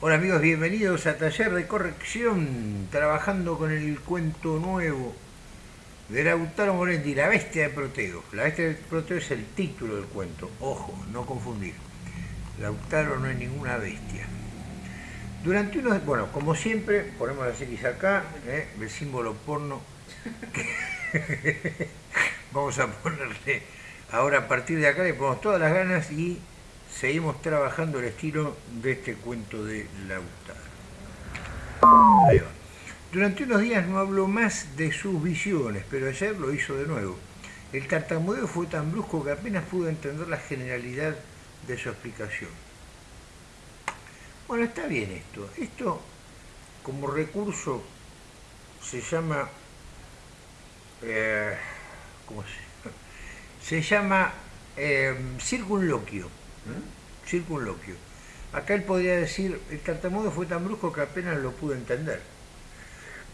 Hola amigos, bienvenidos a Taller de Corrección, trabajando con el cuento nuevo de Lautaro Moretti, La Bestia de Proteo. La Bestia de Proteo es el título del cuento, ojo, no confundir. Lautaro no es ninguna bestia. Durante unos, bueno, como siempre, ponemos las X acá, ¿eh? el símbolo porno. Vamos a ponerle, ahora a partir de acá le ponemos todas las ganas y seguimos trabajando el estilo de este cuento de Lautaro. Durante unos días no habló más de sus visiones, pero ayer lo hizo de nuevo. El tartamudeo fue tan brusco que apenas pudo entender la generalidad de su explicación. Bueno, está bien esto. Esto, como recurso, se llama... Eh, ¿Cómo se Se llama eh, circunloquio. ¿Eh? Circunloquio. Acá él podría decir, el tartamudo fue tan brusco que apenas lo pude entender.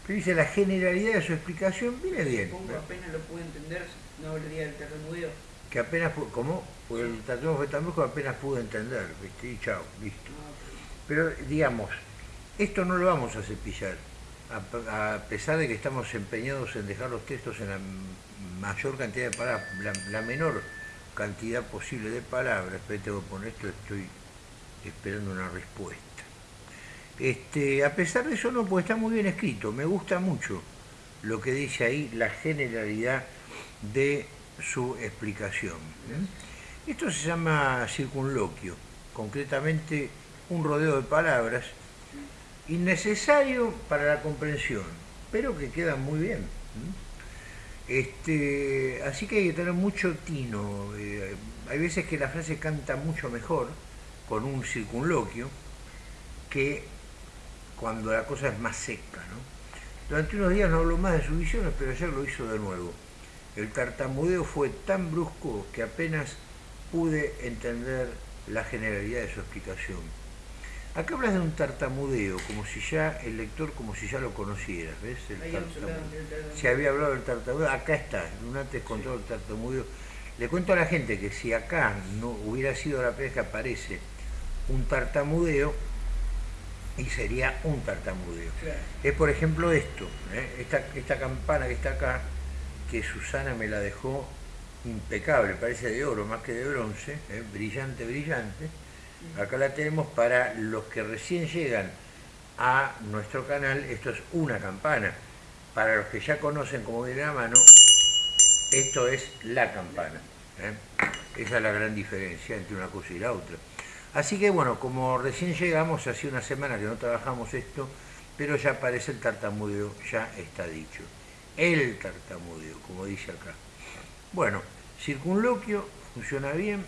Pero dice, la generalidad de su explicación viene bien. Pongo apenas lo pude entender, no hablaría del tartamudeo. Que apenas, ¿cómo? Porque el tartamudo fue tan brusco que apenas pude entender. ¿viste? Y chao, listo. Ah, Pero digamos, esto no lo vamos a cepillar, a, a pesar de que estamos empeñados en dejar los textos en la mayor cantidad de palabras, la, la menor cantidad posible de palabras, pero tengo que poner esto, estoy esperando una respuesta. Este, a pesar de eso no, pues está muy bien escrito, me gusta mucho lo que dice ahí, la generalidad de su explicación. Esto se llama circunloquio, concretamente un rodeo de palabras, innecesario para la comprensión, pero que queda muy bien. Este, así que hay que tener mucho tino. eh, hay veces que la frase canta mucho mejor con un circunloquio que cuando la cosa es más seca. ¿no? Durante unos días no habló más de sus visiones, pero ayer lo hizo de nuevo. El tartamudeo fue tan brusco que apenas pude entender la generalidad de su explicación. Acá hablas de un tartamudeo, como si ya el lector, como si ya lo conocieras, ¿ves? El tartamudeo. del. Se había hablado del tartamudeo, acá está, un antes con todo el tartamudeo. Le cuento a la gente que si acá no hubiera sido la que aparece un tartamudeo, y sería un tartamudeo. Claro. Es por ejemplo esto, ¿eh? esta, esta campana que está acá, que Susana me la dejó impecable, parece de oro más que de bronce, ¿eh? brillante, brillante. Acá la tenemos para los que recién llegan a nuestro canal, esto es una campana. Para los que ya conocen como viene la mano, esto es la campana. ¿eh? Esa es la gran diferencia entre una cosa y la otra. Así que bueno, como recién llegamos, hace una semana que no trabajamos esto, pero ya aparece el tartamudeo, ya está dicho. El tartamudeo, como dice acá. Bueno, circunloquio, funciona bien.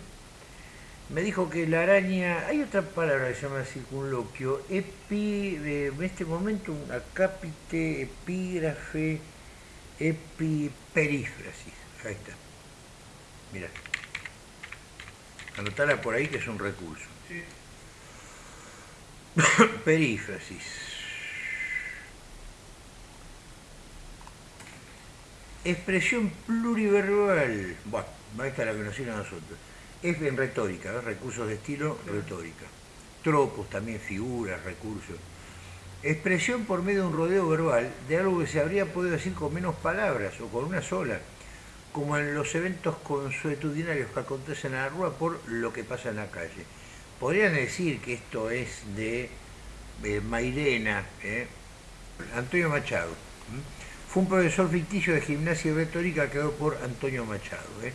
Me dijo que la araña, hay otra palabra que se llama circunloquio, epi, eh, en este momento un acápite, epígrafe, epiperífrasis. Ahí está. Mira. Anotala por ahí que es un recurso. Sí. Perífrasis. Expresión pluriverbal. Bueno, ahí está la que nos sirve a nosotros. Es en retórica, ¿ves? recursos de estilo, retórica. Tropos también, figuras, recursos. Expresión por medio de un rodeo verbal de algo que se habría podido decir con menos palabras o con una sola, como en los eventos consuetudinarios que acontecen en la rúa por lo que pasa en la calle. Podrían decir que esto es de eh, Mairena, ¿eh? Antonio Machado. Fue un profesor ficticio de gimnasia y retórica creado por Antonio Machado. ¿eh?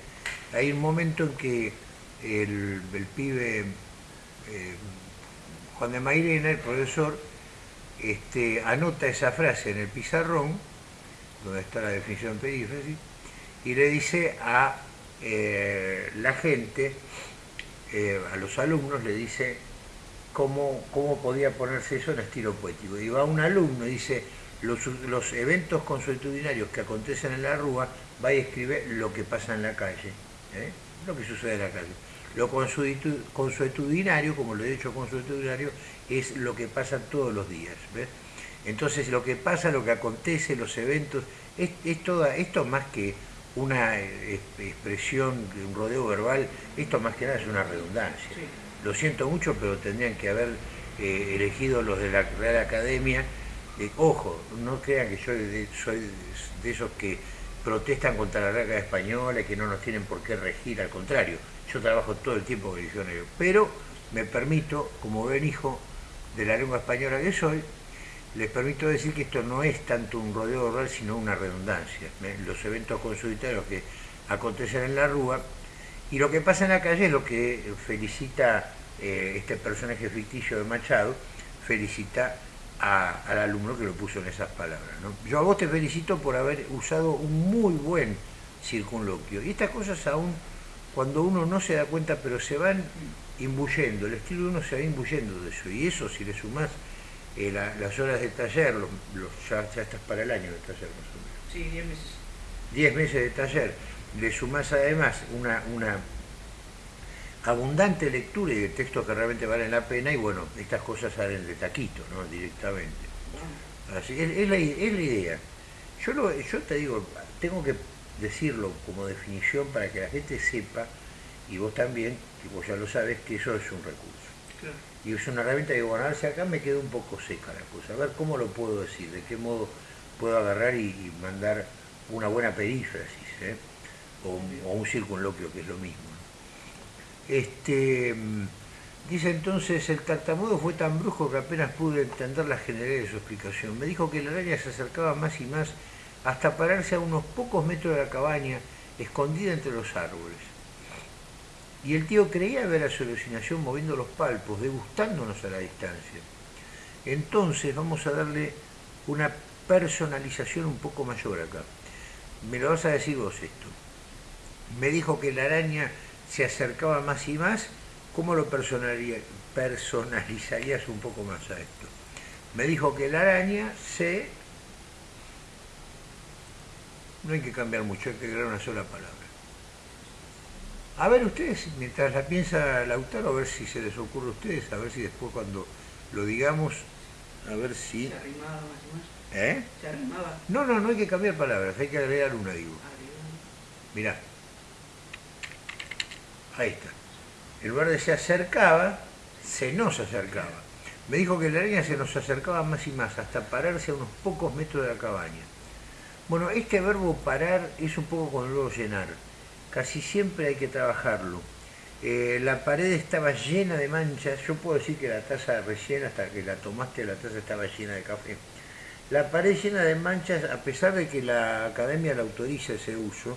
Hay un momento en que el, pibe eh, Juan de Mairena, el profesor, este, anota esa frase en el pizarrón, donde está la definición de perífrasis, y le dice a eh, la gente, eh, a los alumnos, le dice cómo, cómo podía ponerse eso en estilo poético. Y va un alumno y dice, los, los eventos consuetudinarios que acontecen en la rúa, va y escribe lo que pasa en la calle, lo que sucede en la calle. Lo consuetu- consuetudinario, como lo he dicho consuetudinario, es lo que pasa todos los días. ¿ves? Entonces lo que pasa, lo que acontece, los eventos, es, es toda, esto más que una eh, expresión, un rodeo verbal, esto más que nada es una redundancia. Sí. Lo siento mucho, pero tendrían que haber eh, elegidos los de la Real Academia. Eh, ojo, no crean que yo de- soy de esos que protestan contra la Real Española y que no nos tienen por qué regir, al contrario, yo trabajo todo el tiempo con diccionario, pero me permito, como buen hijo de la lengua española que soy, les permito decir que esto no es tanto un rodeo oral, sino una redundancia. ¿eh? Los eventos consultarios que acontecen en la Rúa y lo que pasa en la calle es lo que felicita eh, este personaje ficticio de Machado, felicita al alumno que lo puso en esas palabras. Yo a vos te felicito por haber usado un muy buen circunloquio. Y estas cosas aún cuando uno no se da cuenta, pero se van imbuyendo, el estilo de uno se va imbuyendo de eso. Y eso si le sumás eh, la- las horas de taller, los, los- ya, ya estás para el año de taller más o menos. Sí, 10 meses. 10 meses de taller, le sumás además una, una abundante lectura y de textos que realmente valen la pena y bueno, estas cosas salen de taquito, ¿no? Directamente. Así, es, es la, es la idea. Yo, lo- yo te digo, tengo que decirlo como definición para que la gente sepa, y vos también, que vos ya lo sabes, que eso es un recurso. Claro. Y es una herramienta que, bueno, a ver si acá me quedó un poco seca la cosa, a ver cómo lo puedo decir, de qué modo puedo agarrar y, y mandar una buena perífrasis, ¿eh? o, un- o un circunloquio, que es lo mismo. Este, mm, dice entonces, el tartamudo fue tan brujo que apenas pude entender la generalidad de su explicación. Me dijo que la araña se acercaba más y más hasta pararse a unos pocos metros de la cabaña, escondida entre los árboles. Y el tío creía ver a su alucinación moviendo los palpos, degustándonos a la distancia. Entonces vamos a darle una personalización un poco mayor acá. Me lo vas a decir vos esto. Me dijo que la araña se acercaba más y más. ¿Cómo lo personalizarías un poco más a esto? Me dijo que la araña se... No hay que cambiar mucho, hay que agregar una sola palabra. A ver ustedes, mientras la piensa Lautaro, a ver si se les ocurre a ustedes, a ver si después cuando lo digamos, a ver si... Se arrimaba más y más. ¿Eh? Se arrimaba. No, no, no hay que cambiar palabras, hay que agregar una, digo. Mirá. Ahí está. En lugar de se acercaba, se nos acercaba. Me dijo que la araña se nos acercaba más y más, hasta pararse a unos pocos metros de la cabaña. Bueno, este verbo parar es un poco con el verbo llenar. Casi siempre hay que trabajarlo. Eh, la pared estaba llena de manchas. Yo puedo decir que la taza recién, hasta que la tomaste, la taza estaba llena de café. La pared llena de manchas, a pesar de que la academia la autoriza ese uso,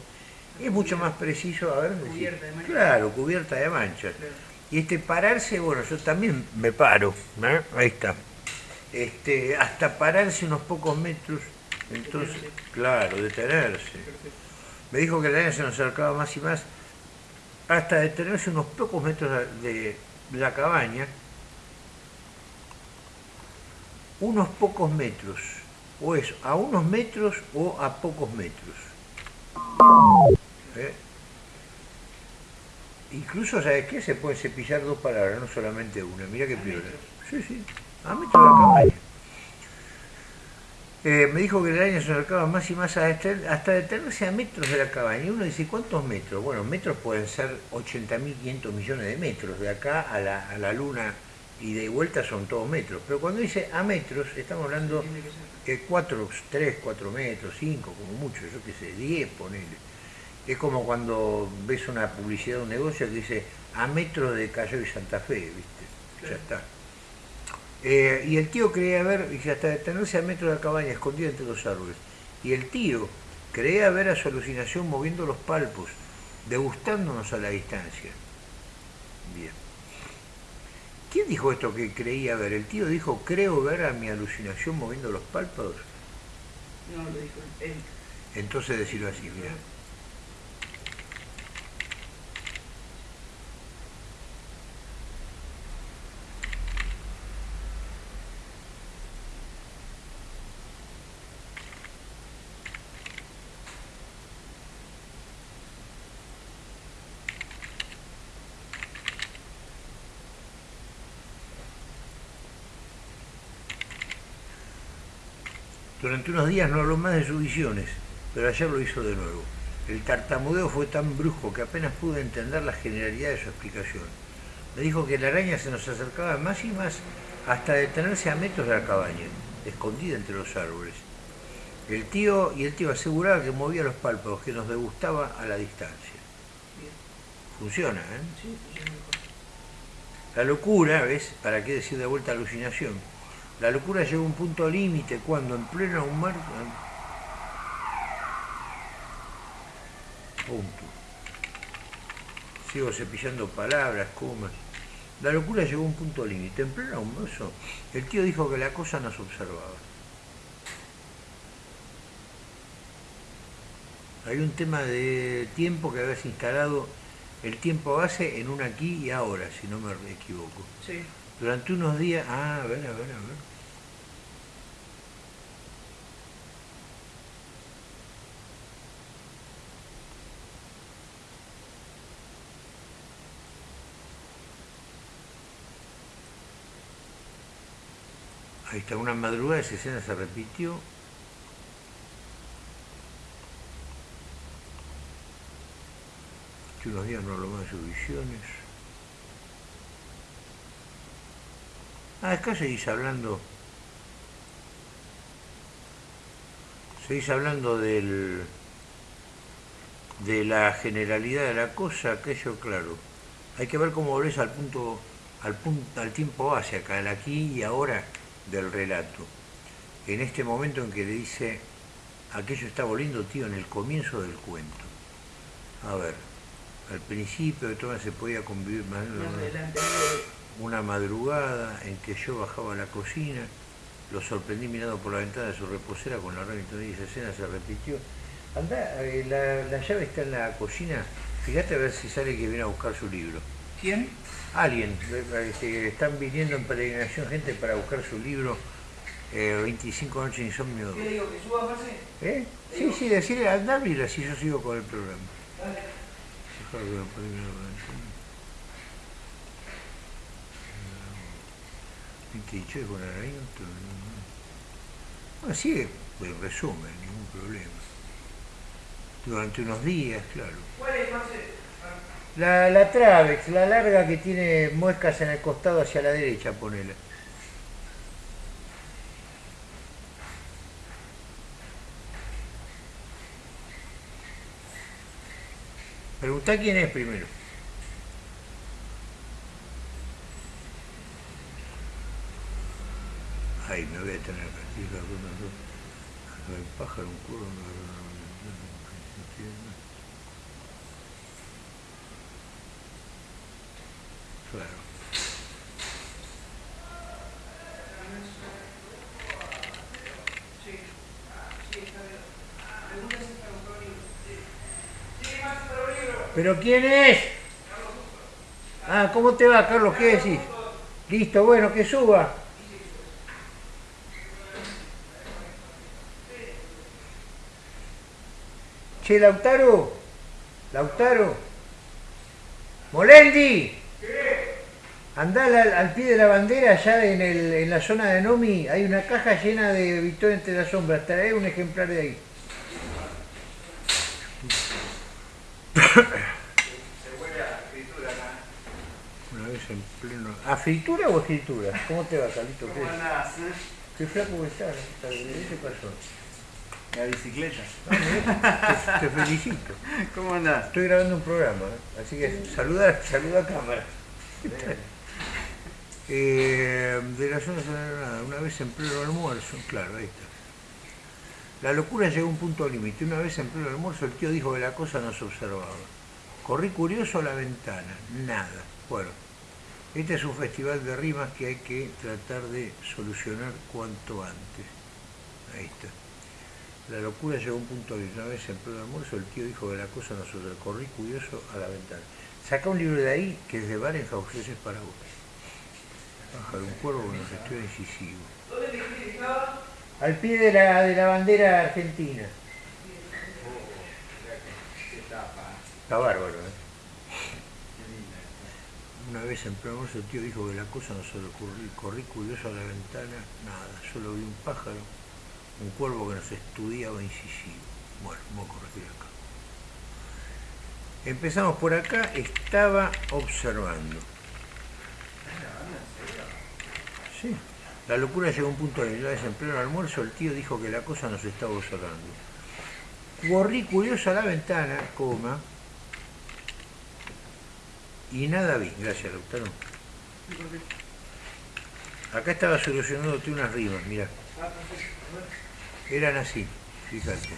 es mucho más preciso, a ver, Cubierta de manchas. claro, cubierta de manchas. Claro. Y este pararse, bueno, yo también me paro, ¿eh? ahí está. Este, hasta pararse unos pocos metros, entonces, claro, detenerse. Me dijo que la araña se nos acercaba más y más, hasta detenerse unos pocos metros de la cabaña, unos pocos metros, o eso, a unos metros o a pocos metros. ¿Eh? Incluso, ¿sabes qué? Se pueden cepillar dos palabras, no solamente una. Mira qué piola. Sí, sí, a metros de la cabaña. Eh, me dijo que la araña se acercaba más y más hasta, hasta detenerse a metros de la cabaña. Y uno dice, ¿cuántos metros? Bueno, metros pueden ser 80.500 millones de metros. De acá a la, a la luna y de vuelta son todos metros. Pero cuando dice a metros, estamos hablando ser. que 4, 3, 4 metros, 5, como mucho, yo qué sé, 10, ponele. Es como cuando ves una publicidad de un negocio que dice a metros de Cayo y Santa Fe, ¿viste? Ya está. Eh, y el tío creía ver, dice, hasta detenerse a metros de la cabaña, escondida entre los árboles. Y el tío creía ver a su alucinación moviendo los palpos, degustándonos a la distancia. Bien. ¿Quién dijo esto que creía ver? El tío dijo, creo ver a mi alucinación moviendo los párpados. No, lo dijo él. Entonces decirlo así, mira. Durante unos días no habló más de sus visiones, pero ayer lo hizo de nuevo. El tartamudeo fue tan brusco que apenas pude entender la generalidad de su explicación. Me dijo que la araña se nos acercaba más y más hasta detenerse a metros de la cabaña, escondida entre los árboles. El tío y el tío aseguraba que movía los párpados, que nos degustaba a la distancia. Funciona, ¿eh? La locura, ¿ves? ¿Para qué decir de vuelta alucinación? La locura llegó a un punto límite cuando en pleno mar... Punto. Sigo cepillando palabras, comas. La locura llegó a un punto límite. En pleno almuerzo, el tío dijo que la cosa nos observaba. Hay un tema de tiempo que habías instalado el tiempo base en un aquí y ahora, si no me equivoco. Sí. Durante unos días... Ah, a ver, a ver, a ver. Ahí está, una madrugada esa escena se repitió. Que unos días no lo más de sus visiones. Ah, acá seguís hablando. Seguís hablando del de la generalidad de la cosa, aquello claro. Hay que ver cómo volvés al punto, al punto, al tiempo base acá, el aquí y ahora del relato. En este momento en que le dice, aquello está volviendo, tío, en el comienzo del cuento. A ver, al principio de todo se podía convivir más adelante. una madrugada en que yo bajaba a la cocina, lo sorprendí mirando por la ventana de su reposera con la radio y esa escena se repitió. Anda, eh, la, la llave está en la cocina, fíjate a ver si sale que viene a buscar su libro. ¿Quién? Alguien, eh, que están viniendo en peregrinación gente para buscar su libro eh, 25 noches de insomnio. ¿Qué le digo? ¿Que suba, Marce? ¿Eh? Sí, sí, decirle, mira, si yo sigo con el programa. Dale. Dejar que lo ponga en la ventana. 28 con Arañoto. Bueno, sigue, pues resumen, ningún problema. Durante unos días, claro. ¿Cuál es, Marce? La, la Travex, la larga que tiene muescas en el costado hacia la derecha, ponela. Preguntá quién es primero. Ay, me voy a tener que decir algunas dos. Pájaro, un. Sí. Sí, está bien. Pregunta si para buscar un libro. Sí. Sí, Marce, para un libro. ¿Pero quién es? Ah, ¿cómo te va, Carlos? ¿Qué decís? Listo, bueno, que suba. Che, Lautaro. Lautaro. Molendi. Andá al, al pie de la bandera, allá en, el- en la zona de Nomi, hay una caja llena de Victoria entre las sombras. Trae un ejemplar de ahí. Una vez en pleno... ¿A fritura o escritura? ¿Cómo te va, Carlito? ¿Qué, ¿Cómo andás? eh? qué flaco que estás? ¿Qué pasó? La bicicleta. Ah, te felicito. ¿Cómo andás? Estoy grabando un programa, ¿eh? así que saluda, saluda a cámara. Eh, de la zona sagrada, una vez en pleno almuerzo, claro, ahí está. La locura llegó a un punto límite. Una vez en pleno almuerzo el tío dijo que la cosa nos observaba. Corrí curioso a la ventana, nada. Bueno, este es un festival de rimas que hay que tratar de solucionar cuanto antes. Ahí está. La locura llegó a un punto límite. Una vez en pleno almuerzo el tío dijo que la cosa nos observaba. Corrí curioso a la ventana. Saca un libro de ahí que es de Barenhaus, ese es para vos. Pájaro, un cuervo que nos estudia incisivo. Al pie de la, de la bandera argentina. Está bárbaro, ¿eh? Una vez en almuerzo el tío dijo que la cosa no se le ocurrió. Corrí curioso a la ventana, nada, solo vi un pájaro, un cuervo que nos estudiaba incisivo. Bueno, vamos a corregir acá. Empezamos por acá, estaba observando. Sí. La locura llegó a un punto de vez en pleno almuerzo, el tío dijo que la cosa nos estaba observando. Corrí curioso a la ventana, coma, y nada vi. Gracias, Lautaro. Acá estaba solucionándote unas rimas, ver. Eran así, fíjate.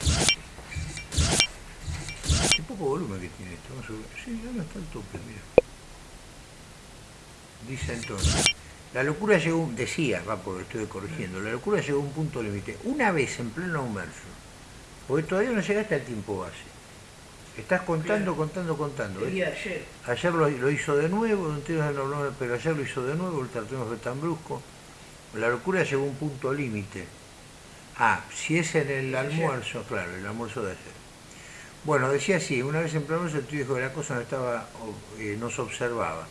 Qué poco volumen que tiene esto. Vamos a. Sí, ahora está al tope, mira. Dice entonces, la locura llegó, decía, va porque estoy corrigiendo, la locura llegó a un punto límite. Una vez en pleno almuerzo, porque todavía no llegaste al tiempo base. Estás contando, Claro. contando, contando. De ayer. Ayer lo, lo hizo de nuevo, pero ayer lo hizo de nuevo, el tratamiento fue tan brusco. La locura llegó a un punto límite. Ah, si es en el ayer. almuerzo, claro, el almuerzo de ayer. Bueno, decía así, una vez en pleno almuerzo el tío dijo que la cosa no estaba, eh, no se observaba.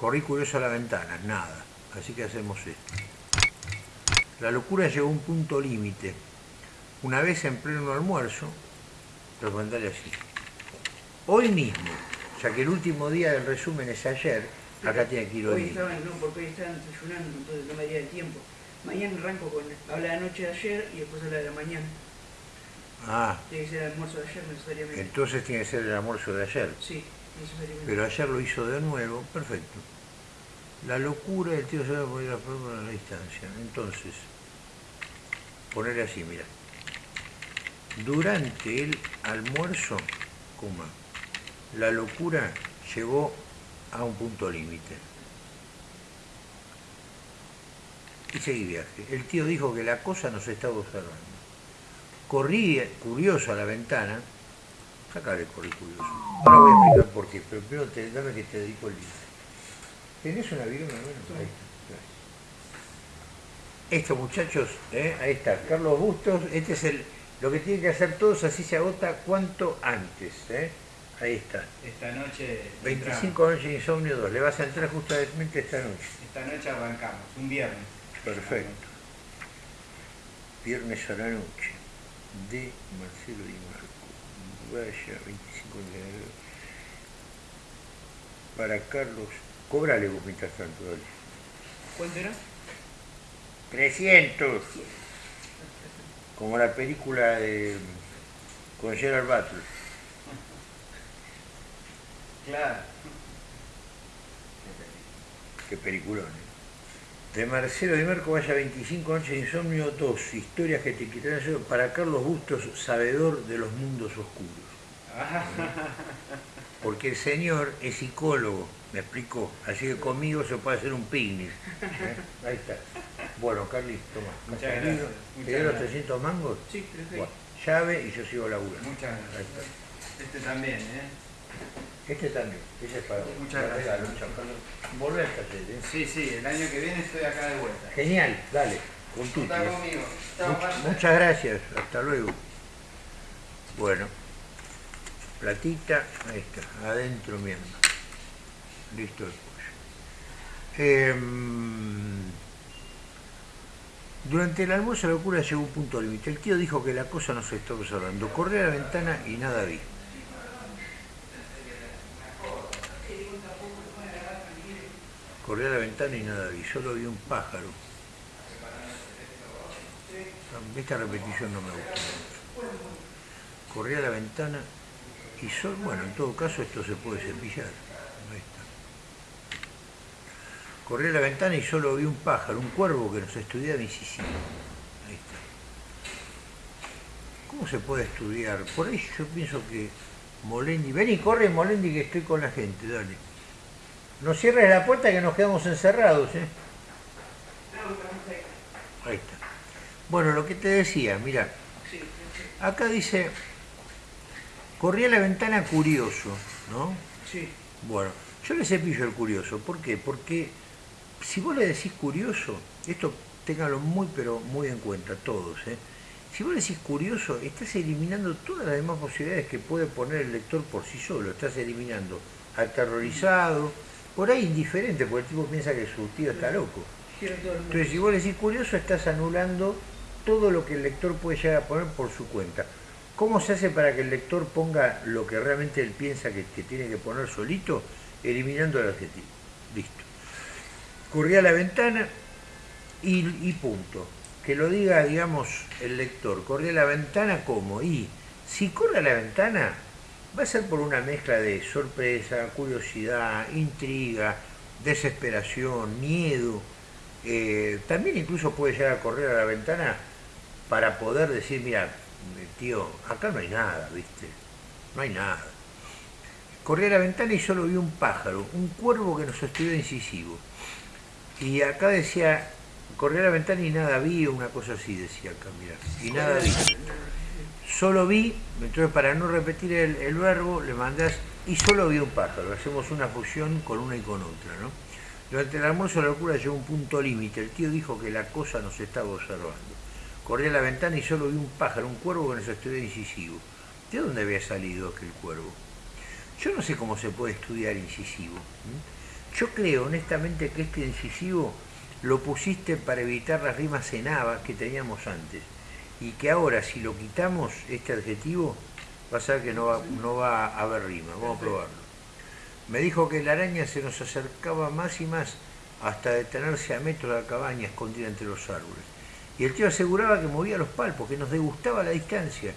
Corrí curioso a la ventana, nada. Así que hacemos esto. La locura llegó a un punto límite. Una vez en pleno almuerzo, recomendale así. Hoy mismo, ya que el último día del resumen es ayer, acá tiene que ir Hoy hoy. estaban, no, porque hoy estaban desayunando, entonces no me daría el tiempo. Mañana arranco con, habla de la noche de ayer y después habla de la mañana. Ah, Tiene que ser el almuerzo de ayer necesariamente. entonces tiene que ser el almuerzo de ayer. Sí. Pero ayer lo hizo de nuevo, perfecto. La locura del tío se va a poner la forma a la distancia. Entonces, ponerle así, mira. Durante el almuerzo, coma, la locura llegó a un punto límite. Y seguí viaje. El tío dijo que la cosa nos estaba observando. Corrí curioso a la ventana. Sácale corrí curioso. Ahora voy a explicar por qué, pero primero te, dame que te dedico el libro. ¿Tenés una viroma? Ahí está. gracias. Esto, muchachos, ¿eh? ahí está, Carlos Bustos, este es el, lo que tienen que hacer todos, así se agota cuanto antes, ¿eh? ahí está. Esta noche. 25 noches de insomnio 2, le vas a entrar justamente esta noche. Esta noche arrancamos, un viernes. Perfecto. Viernes a la noche, de Marcelo Di Vaya, 25 de enero. Para Carlos, cobrale vos mientras tanto, dale. ¿Cuánto era? 300. Como la película de con Gerard Butler. Claro. Qué peliculón. ¿eh? De Marcelo Di Marco, vaya 25 noches de insomnio 2. Historias que te quitarán el sueño. Para Carlos Bustos, sabedor de los mundos oscuros. Porque el señor es psicólogo, me explicó. Así que conmigo se puede hacer un picnic. ¿eh? Ahí está. Bueno, Carly, toma. Muchas gracias, muchas ¿Te dio los gracias. 300 mangos? Sí. Bueno, llave y yo sigo laburando. Muchas Ahí gracias. está. Este también, ¿eh? Este también, ese es para. Muchas gracias. regalo, al taller, ¿eh? Sí, sí, el año que viene estoy acá de vuelta. Genial, dale, con tutti. Está ¿eh? conmigo. Chao, Much- Marta. muchas gracias, hasta luego. Bueno, platita, ahí está, adentro mismo. Listo el pollo. Em, durante el almuerzo la locura llegó a un punto límite. El tío dijo que la cosa no se estaba observando. Corrí a la ventana y nada vi. Corrí a la ventana y nada vi, solo vi un pájaro. Esta repetición no me gusta mucho. Corrí a la ventana y solo, bueno, en todo caso esto se puede cepillar. Ahí está. Corrí a la ventana y solo vi un pájaro, un cuervo que nos estudia Mississippi. Ahí está. ¿Cómo se puede estudiar? Por ahí yo pienso que Molendi, vení, corre Molendi que estoy con la gente, dale. No cierres la puerta que nos quedamos encerrados, ¿eh? Ahí. Está. Bueno, lo que te decía, mira, acá dice, corrí a la ventana curioso, ¿no? sí. Bueno, yo le cepillo el curioso, ¿por qué? Porque si vos le decís curioso, esto ténganlo muy pero muy en cuenta todos, ¿eh? Si vos le decís curioso, estás eliminando todas las demás posibilidades que puede poner el lector por sí solo. Estás eliminando aterrorizado, por ahí indiferente, porque el tipo piensa que su tío está loco. Entonces, si vos le decís curioso, estás anulando todo lo que el lector puede llegar a poner por su cuenta. ¿Cómo se hace para que el lector ponga lo que realmente él piensa que, que tiene que poner solito? Eliminando el adjetivo. Listo. corría a la ventana y, y punto. Que lo diga, digamos, el lector. Corría a la ventana como. Y si corre a la ventana, va a ser por una mezcla de sorpresa, curiosidad, intriga, desesperación, miedo. Eh, también incluso puede llegar a correr a la ventana para poder decir, mira, tío, acá no hay nada, ¿viste? No hay nada. Corrí a la ventana y solo vi un pájaro, un cuervo que nos estudió incisivo. Y acá decía, corrí a la ventana y nada vi, una cosa así decía acá, mira, y nada vi. Solo vi, entonces para no repetir el, verbo, le mandás, y solo vi un pájaro, hacemos una fusión con una y con otra, ¿no? Durante el almuerzo la locura llegó a un punto límite, el tío dijo que la cosa nos estaba observando. Corrí a la ventana y solo vi un pájaro, un cuervo que nos estudió incisivo. ¿De dónde había salido aquel cuervo? Yo no sé cómo se puede estudiar incisivo. Yo creo honestamente que este incisivo lo pusiste para evitar las rimas en que teníamos antes. Y que ahora si lo quitamos, este adjetivo, va a ser que no va, no va a haber rima. Vamos a probarlo. Me dijo que la araña se nos acercaba más y más hasta detenerse a metros de la cabaña escondida entre los árboles. Y el tío aseguraba que movía los palpos, que nos degustaba la distancia.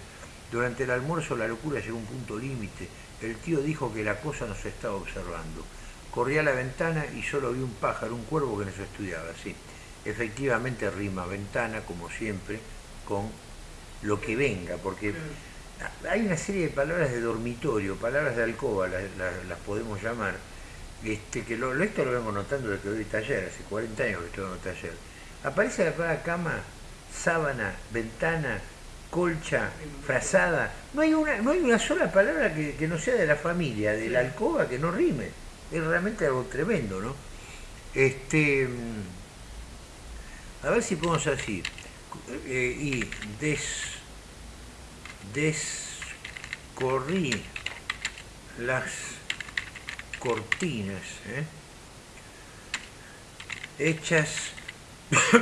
Durante el almuerzo la locura llegó a un punto límite. El tío dijo que la cosa nos estaba observando. Corrí a la ventana y solo vi un pájaro, un cuervo que nos estudiaba. Sí, efectivamente rima ventana, como siempre, con lo que venga, porque hay una serie de palabras de dormitorio, palabras de alcoba, las, podemos llamar, este, que lo, esto lo vengo notando desde que doy taller, hace 40 años que estoy dando taller. Aparece la palabra cama, sábana, ventana, colcha, frazada. No hay una, no hay una sola palabra que, no sea de la familia, de la alcoba, que no rime. Es realmente algo tremendo, ¿no? Este, a ver si podemos así. Eh, y des, descorrí las cortinas ¿eh? hechas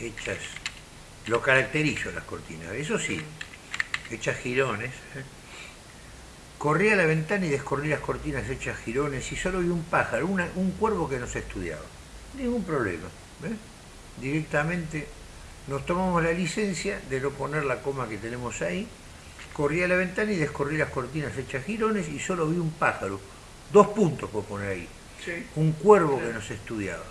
hechas lo caracterizo las cortinas, eso sí, hechas girones. ¿eh? Corrí a la ventana y descorrí las cortinas hechas girones y solo vi un pájaro, un cuervo que nos estudiaba. Ningún problema. Directamente nos tomamos la licencia de no poner la coma que tenemos ahí. Corrí a la ventana y descorrí las cortinas hechas girones y solo vi un pájaro. Dos puntos por poner ahí. Un cuervo que nos estudiaba.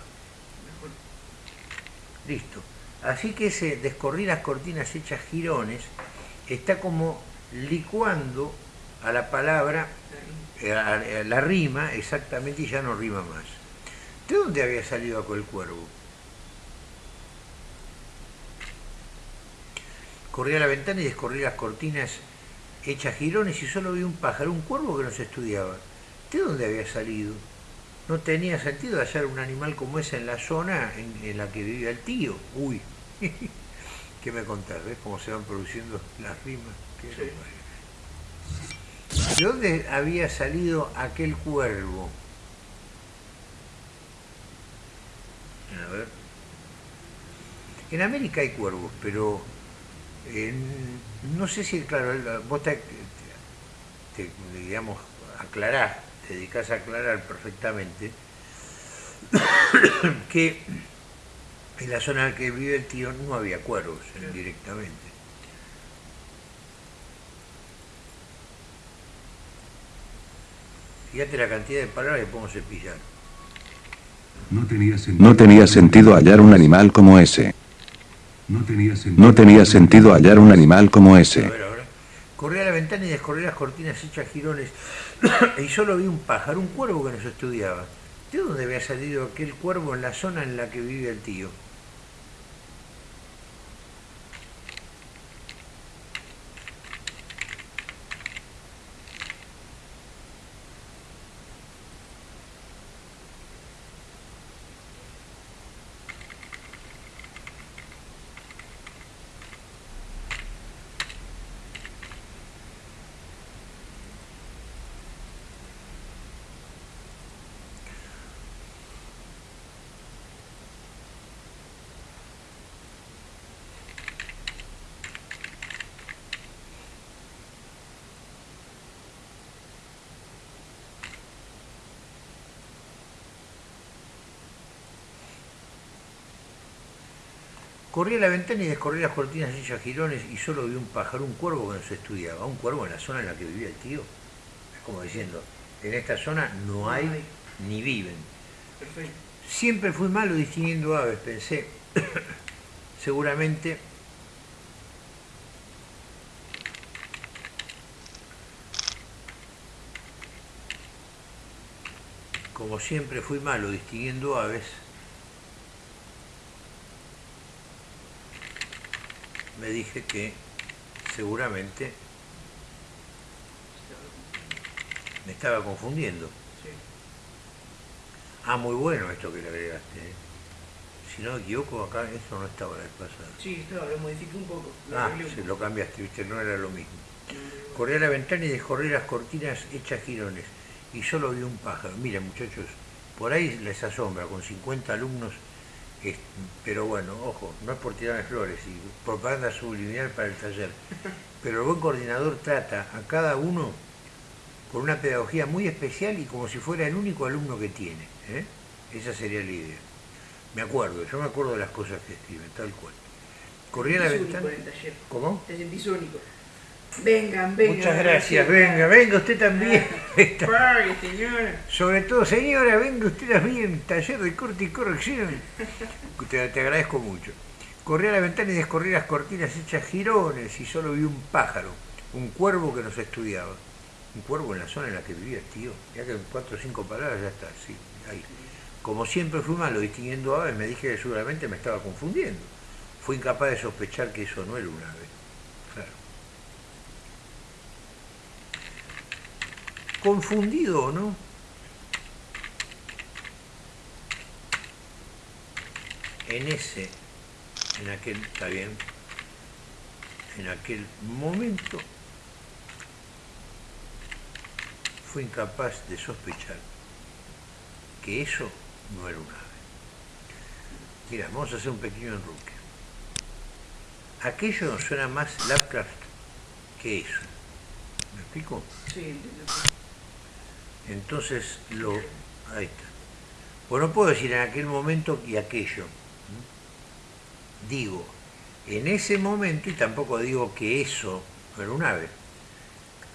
Listo. Así que ese descorrí las cortinas hechas girones está como licuando a la palabra, eh, a la rima exactamente y ya no rima más. ¿De dónde había salido aquel cuervo? Corrí a la ventana y descorrí las cortinas hechas girones y solo vi un pájaro, un cuervo que nos estudiaba. ¿De dónde había salido? no tenía sentido hallar un animal como ese en la zona en, la que vivía el tío. Uy, ¿qué me contás? ¿Ves cómo se van produciendo las rimas? ¿De dónde había salido aquel cuervo? A ver. En América hay cuervos, pero no sé si, claro, vos te, digamos, aclarás te dedicas a aclarar perfectamente que en la zona en la que vive el tío no había cuervos directamente. Fíjate la cantidad de palabras que podemos cepillar. No tenía, sentido, no tenía sentido hallar un animal como ese. No tenía sentido, hallar un animal como ese. Corrí a la ventana y descorrí las cortinas hechas girones y solo vi un pájaro, un cuervo que nos estudiaba. ¿De dónde había salido aquel cuervo en la zona en la que vive el tío? Corrí a la ventana y descorrí las cortinas hechas girones y solo vi un pájaro, un cuervo que nos estudiaba. Un cuervo en la zona en la que vivía el tío. Es como diciendo, en esta zona no hay hay. ni viven. Perfecto. Siempre fui malo distinguiendo aves, pensé. Seguramente como siempre fui malo distinguiendo aves, me dije que seguramente me estaba confundiendo. Sí. Ah, muy bueno esto que le agregaste. ¿eh? Si no me equivoco, acá eso no estaba la vez pasada. Sí, estaba, lo modifiqué un poco. Lo Ah, sí, lo cambiaste, viste, no era lo mismo. Mm, Corrí a la ventana y descorrí las cortinas hechas girones y solo vi un pájaro. Mira, muchachos, por ahí les asombra, con 50 alumnos, es- pero bueno, ojo, no es por tirarme flores y propaganda subliminal para el taller, pero el buen coordinador trata a cada uno con una pedagogía muy especial y como si fuera el único alumno que tiene. ¿eh? Esa sería la idea. Me acuerdo, yo me acuerdo de las cosas que escriben, tal cual. Corrí a la ventana. el taller. ¿Cómo? Te sentís único. Vengan, vengan. Muchas gracias, venga, venga usted también. Pague, señora. Sobre todo, señora, venga usted también, taller de corte y corrección. Te, te agradezco mucho. Corrí a la ventana y descorrí las cortinas hechas girones y solo vi un pájaro, un cuervo que nos estudiaba. Un cuervo en la zona en la que vivía tío. Ya que en cuatro o cinco palabras ya está, sí, ahí. Como siempre fui malo distinguiendo aves, me dije que seguramente me estaba confundiendo. Fui incapaz de sospechar que eso no era un ave. Claro. Confundido o no, en ese, en aquel, está bien, en aquel momento fue incapaz de sospechar que eso no era un ave. Mira, vamos a hacer un pequeño enruque. Aquello suena más Lovecraft que eso. ¿Me explico? Sí. Entonces lo. Ahí está. Pues no puedo decir en aquel momento y aquello. Digo, en ese momento, y tampoco digo que eso era un ave.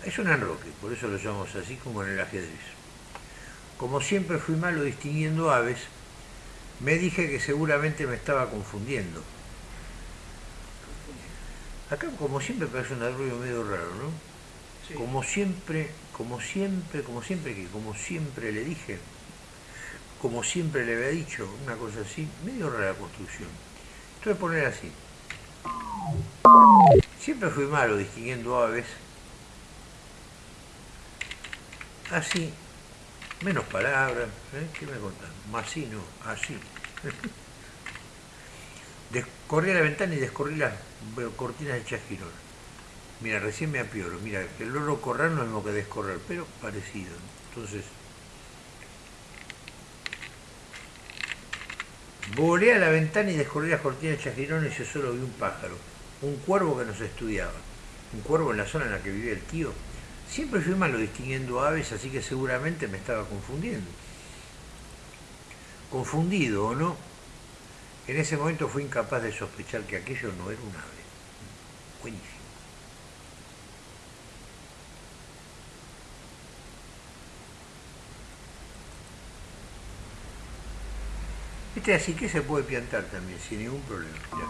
Es un enroque, por eso lo llamamos así como en el ajedrez. Como siempre fui malo distinguiendo aves, me dije que seguramente me estaba confundiendo. Acá, como siempre, parece un ruido medio raro, ¿no? Sí. Como siempre, como siempre, como siempre que, como siempre le dije, como siempre le había dicho, una cosa así, medio rara la construcción. Entonces poner así. Siempre fui malo distinguiendo aves. Así, menos palabras, ¿eh? ¿qué me contán? Más sí, no, así. Corrí a la ventana y descorrí las cortinas hechas girón. Mira, recién me apioro. Mira, el loro correr no es lo que descorrer, pero parecido. Entonces, volé a la ventana y descorrí las cortinas hechas girón y yo solo vi un pájaro, un cuervo que nos estudiaba. Un cuervo en la zona en la que vivía el tío. Siempre fui malo distinguiendo aves, así que seguramente me estaba confundiendo. Confundido o no, en ese momento fui incapaz de sospechar que aquello no era un ave. Buenísimo. Este así que se puede piantar también, sin ningún problema. Mirá.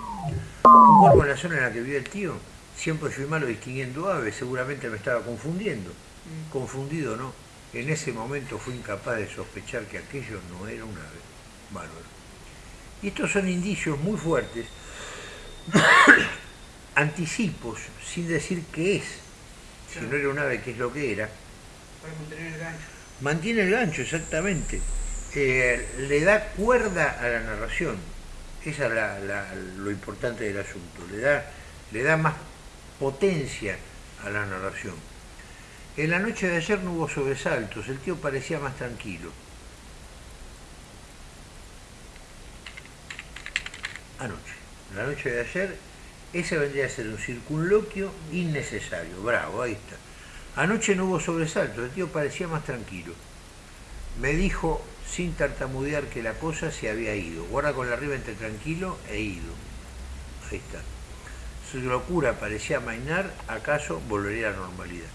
Un cuervo en la zona en la que vive el tío, siempre fui malo distinguiendo aves, seguramente me estaba confundiendo. Mm. Confundido, ¿no? En ese momento fui incapaz de sospechar que aquello no era un ave. Bárbaro. Y estos son indicios muy fuertes, anticipos, sin decir qué es. Si no era un ave, qué es lo que era. Para mantener el gancho. Mantiene el gancho, exactamente. Eh, le da cuerda a la narración. Esa es lo importante del asunto. Le da, le da más potencia a la narración. En la noche de ayer no hubo sobresaltos, el tío parecía más tranquilo. Anoche, la noche de ayer, ese vendría a ser un circunloquio innecesario. Bravo, ahí está. Anoche no hubo sobresaltos, el tío parecía más tranquilo. Me dijo sin tartamudear que la cosa se había ido. Guarda con la arriba entre tranquilo e ido. Ahí está. Su locura parecía amainar, acaso volvería a la normalidad.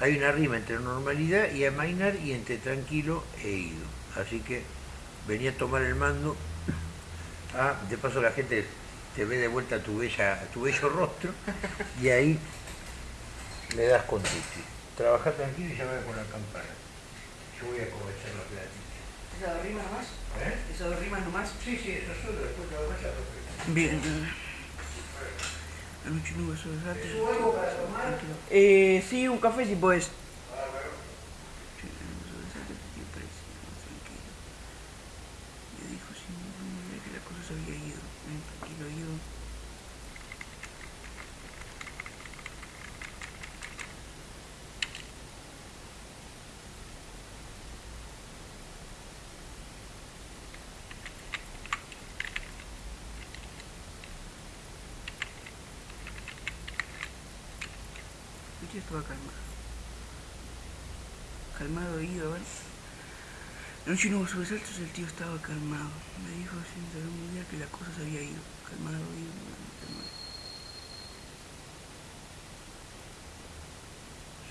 Hay una rima entre normalidad y amainar y entre tranquilo e ido. Así que venía a tomar el mando. Ah, de paso la gente te ve de vuelta tu, bella, tu bello rostro y ahí le das con Titi. Trabaja tranquilo y llama con la campana. Yo voy a aprovechar los platitos. ¿Esas dos rimas nomás? ¿Eh? ¿Esas dos rimas nomás? Sí, sí, eso solo, después lo demás ya lo. Bien. Eh, sí, un café si podés. Me dijo sin ninguna idea que la cosa se había ido. Ven, tranquilo, ido. Estaba calmado. Calmado, ido, ¿vale? Anoche no hubo sobresaltos, el tío estaba calmado. Me dijo sin saber muy bien que la cosa se había ido. Calmado, ido, calmado.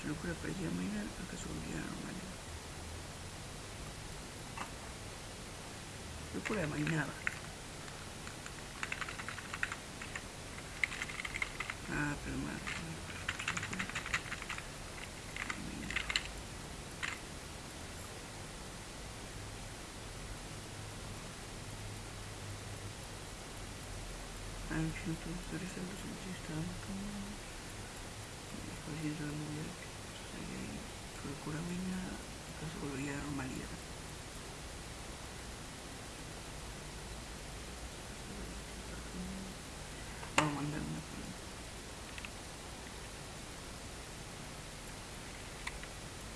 Su locura parecía mañana, acaso volvía a la normalidad. Locura amainaba. Ah, pero mal. Anoche no tuvo sobresaltos, el de que se había ido. Su locura amainaba, acaso volvía a la normalidad. Vamos a mandar una pregunta.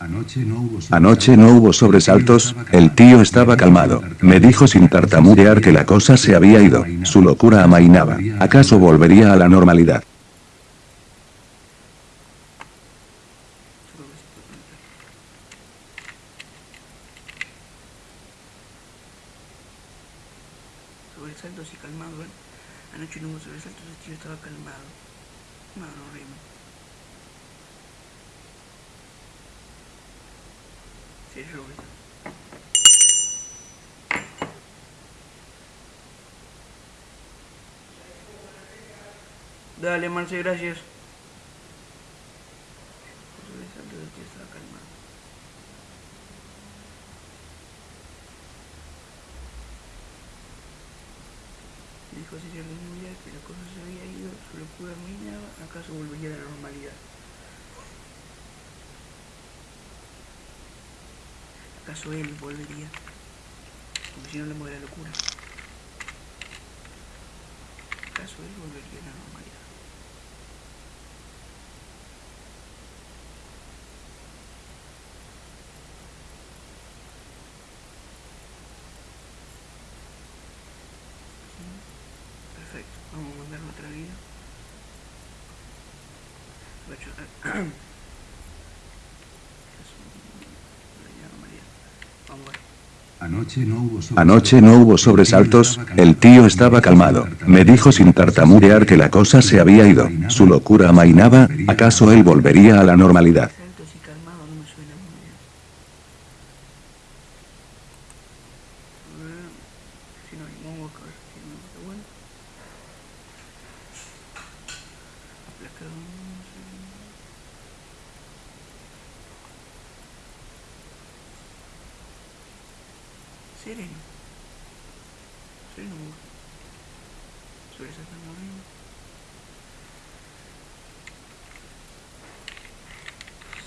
Anoche no hubo sobresaltos, el tío estaba calmado. Me dijo sin tartamudear que la cosa se había ido, su locura amainaba. ¿Acaso volvería a la normalidad? Solo que se puede conectar. Sobresaltos y calmado, ¿ven? Anoche no hubo sobresaltos, el tío estaba calmado. No, no rima. Sí, yo lo vi. Gracias. Dijo Cecilia Lumbia que la cosa se había ido, su locura amainaba, acaso volvería a la normalidad. ¿Acaso él volvería? Porque si no le mueve la locura. ¿Acaso él volvería a la normalidad? Perfecto, vamos a mandar otra vida. Voy a chocar. Vamos a ver. Anoche no hubo sobresaltos, el tío estaba calmado. Me dijo sin tartamudear que la cosa se había ido, su locura amainaba, ¿acaso él volvería a la normalidad? Saltos y calmado no me suena muy bien. A ver, Si no hay mongo acá, si no está bueno. Aplacado, no sé. Sereno. Sereno me gusta. Sobresaltando arriba.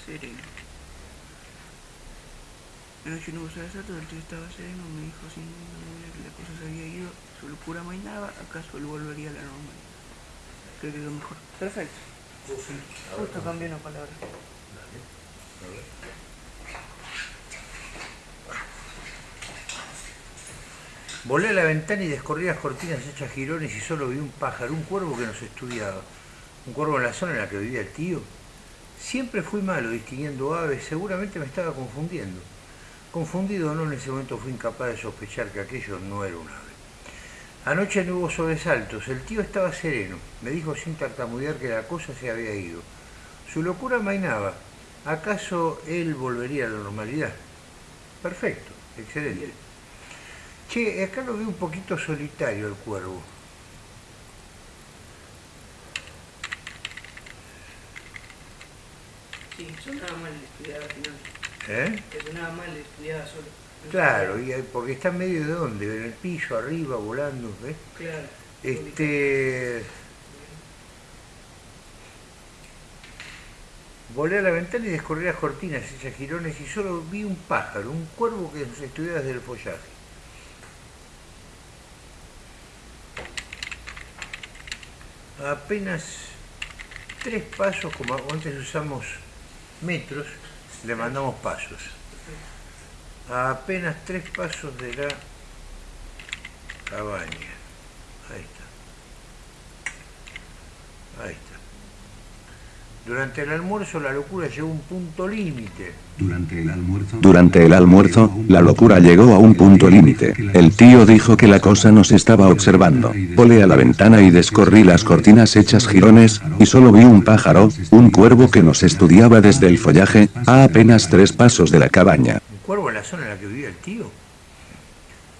Sereno. No sobresaltos, el tío estaba sereno, me dijo sin duda que la cosa se había ido, su locura amainaba, acaso él volvería a la normalidad. Creo que es lo mejor. Perfecto. Justo cambié una palabra. Volé a la ventana y descorrí las cortinas hechas jirones y solo vi un pájaro, un cuervo que nos estudiaba. Un cuervo en la zona en la que vivía el tío. Siempre fui malo distinguiendo aves, seguramente me estaba confundiendo. Confundido no, en ese momento fui incapaz de sospechar que aquello no era un ave. Anoche no hubo sobresaltos, el tío estaba sereno, me dijo sin tartamudear que la cosa se había ido. Su locura mainaba, ¿acaso él volvería a la normalidad? Perfecto, excelente. Che, acá lo veo un poquito solitario el cuervo. Sí, sonaba mal estudiar al final. ¿Eh? Que sonaba mal estudiar solo. Claro, y, porque está en medio de dónde, en el piso, arriba, volando, ¿ves? Claro. Este. Volé a la ventana y descorrí las cortinas hechas girones y solo vi un pájaro, un cuervo que nos estudiaba desde el follaje. Apenas tres pasos, como antes usamos metros, le mandamos pasos. A apenas tres pasos de la cabaña. Ahí está. Ahí está. Durante el almuerzo la locura llegó a un punto límite. Durante el almuerzo, durante el almuerzo, la locura llegó a un punto límite. El tío dijo que la cosa nos estaba observando. Volé a la ventana y descorrí las cortinas hechas jirones, y solo vi un pájaro, un cuervo que nos estudiaba desde el follaje, a apenas tres pasos de la cabaña. ¿Un cuervo en la zona en la que vivía el tío?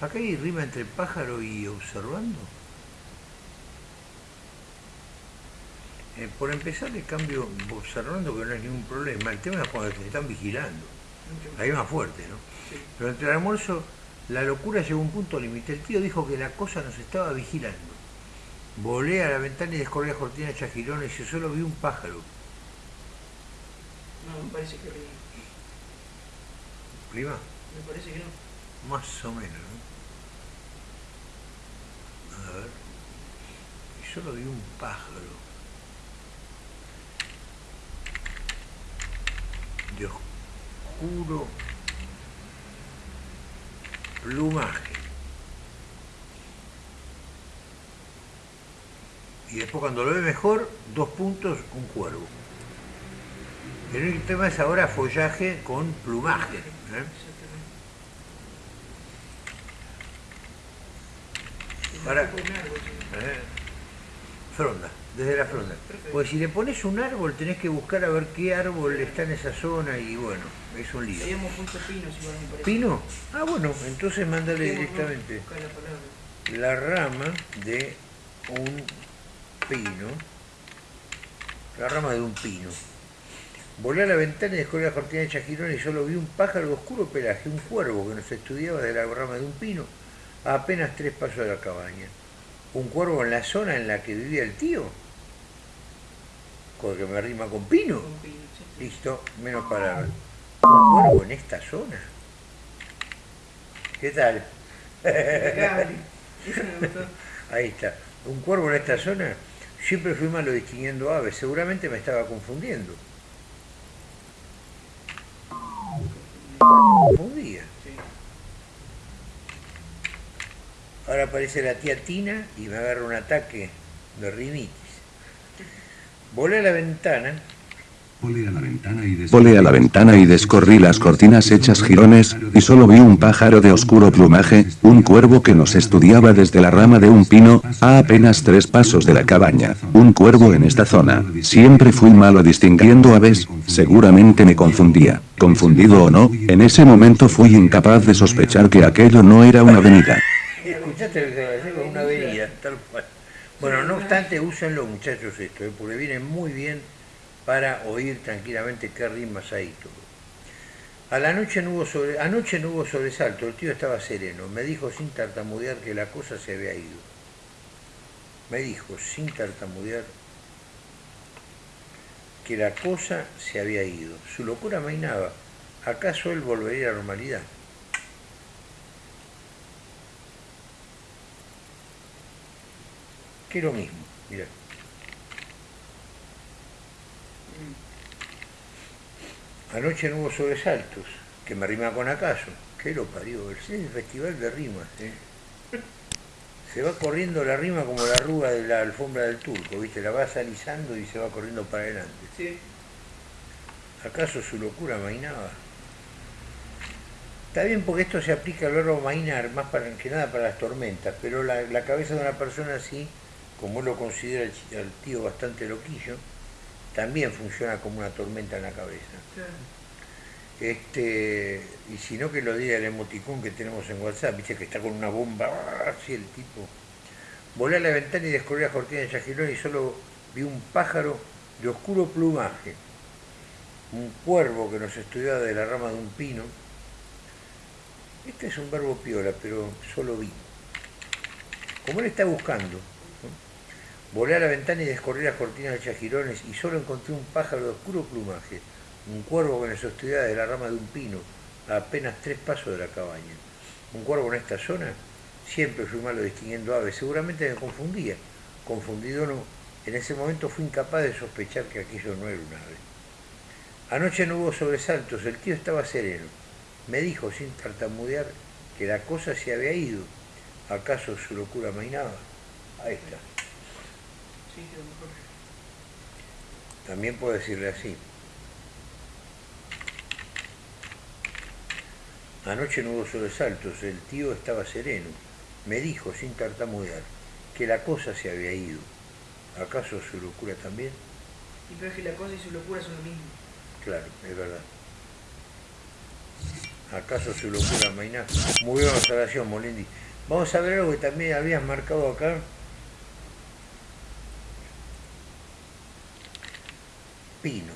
¿Acá hay rima entre pájaro y observando? Eh, por empezar le cambio observando que no hay ningún problema. El tema es cuando te están vigilando. Ahí más fuerte, ¿no? Sí. Pero entre el almuerzo, la locura llegó a un punto límite. El tío dijo que la cosa nos estaba vigilando. Volé a la ventana y descorrí las cortinas hechas girones y solo vi un pájaro. No, me parece que rima. ¿Prima? Me parece que no. Más o menos, ¿no? A ver. Y solo vi un pájaro. De oscuro plumaje. Y después cuando lo ve mejor, dos puntos, un cuervo. El único tema es ahora follaje con plumaje. ¿eh? Ahora-. Eh, Fronda, desde la fronda. Pues si le pones un árbol tenés que buscar a ver qué árbol está en esa zona y bueno, es un lío. Habíamos puesto pinos igual me parece. ¿Pino? Ah, bueno, entonces mándale directamente la rama de un pino. La rama de un pino. Volé a la ventana y descubrí la cortina de chajirón y solo vi un pájaro de oscuro pelaje, un cuervo que nos estudiaba de la rama de un pino a apenas tres pasos de la cabaña. Un cuervo en la zona en la que vivía el tío. Con que me rima con pino. Con pinos, sí. Listo, menos palabras. Un cuervo en esta zona. ¿Qué tal? Ahí está. Un cuervo en esta zona. Siempre fui malo distinguiendo aves. Seguramente me estaba confundiendo. Confundía. Ahora aparece la tía Tina y me agarra un ataque de rinitis. Volé a la ventana Volé a la ventana y descorrí las cortinas hechas jirones, y solo vi un pájaro de oscuro plumaje, un cuervo que nos estudiaba desde la rama de un pino, a apenas tres pasos de la cabaña. Un cuervo en esta zona. Siempre fui malo distinguiendo aves, seguramente me confundía. Confundido o no, en ese momento fui incapaz de sospechar que aquello no era una avenida. ¿Escuchaste lo que? Una avenida. Bueno, no obstante, úsenlo muchachos esto, ¿eh? porque viene muy bien para oír tranquilamente qué rimas hay todo. A la noche no hubo sobre, anoche no hubo sobresalto, el tío estaba sereno, me dijo sin tartamudear que la cosa se había ido. Me dijo sin tartamudear que la cosa se había ido. Su locura mainaba. ¿Acaso él volvería a la normalidad? Que lo mismo, mira. Anoche no hubo sobresaltos, que me rima con acaso. ¿Qué lo parió? El festival de rimas. ¿eh? Se va corriendo la rima como la arruga de la alfombra del turco, ¿viste? La vas alisando y se va corriendo para adelante. Sí. ¿Acaso su locura mainaba? Está bien porque esto se aplica al verbo mainar, más para, que nada para las tormentas, pero la, la cabeza de una persona así, como él lo considera el, tío bastante loquillo, también funciona como una tormenta en la cabeza. Claro. Este, y si no que lo diga el emoticón que tenemos en WhatsApp, viste que está con una bomba, ¡ah! así el tipo. Volé a la ventana y descubrí la cortina de Chagilón y solo vi un pájaro de oscuro plumaje, un cuervo que nos estudiaba de la rama de un pino. Este es un verbo piola, pero solo vi. Como él está buscando. Volé a la ventana y descorrí las cortinas de chajirones y solo encontré un pájaro de oscuro plumaje, un cuervo que nos estudiaba de la rama de un pino, a apenas tres pasos de la cabaña. Un cuervo en esta zona, siempre fui malo distinguiendo aves, seguramente me confundía. Confundido no, en ese momento fui incapaz de sospechar que aquello no era un ave. Anoche no hubo sobresaltos, el tío estaba sereno. Me dijo sin tartamudear que la cosa se había ido. ¿Acaso su locura mainaba? Ahí está. Sí, quedó mejor. También puedo decirle así. Anoche no hubo sobresaltos, el tío estaba sereno. Me dijo, sin tartamudear, que la cosa se había ido. ¿Acaso su locura también? Y pero es que la cosa y su locura son lo mismo. Claro, es verdad. ¿Acaso su locura mainá? Muy bien observación, Molindi. Vamos a ver algo que también habías marcado acá. Pino.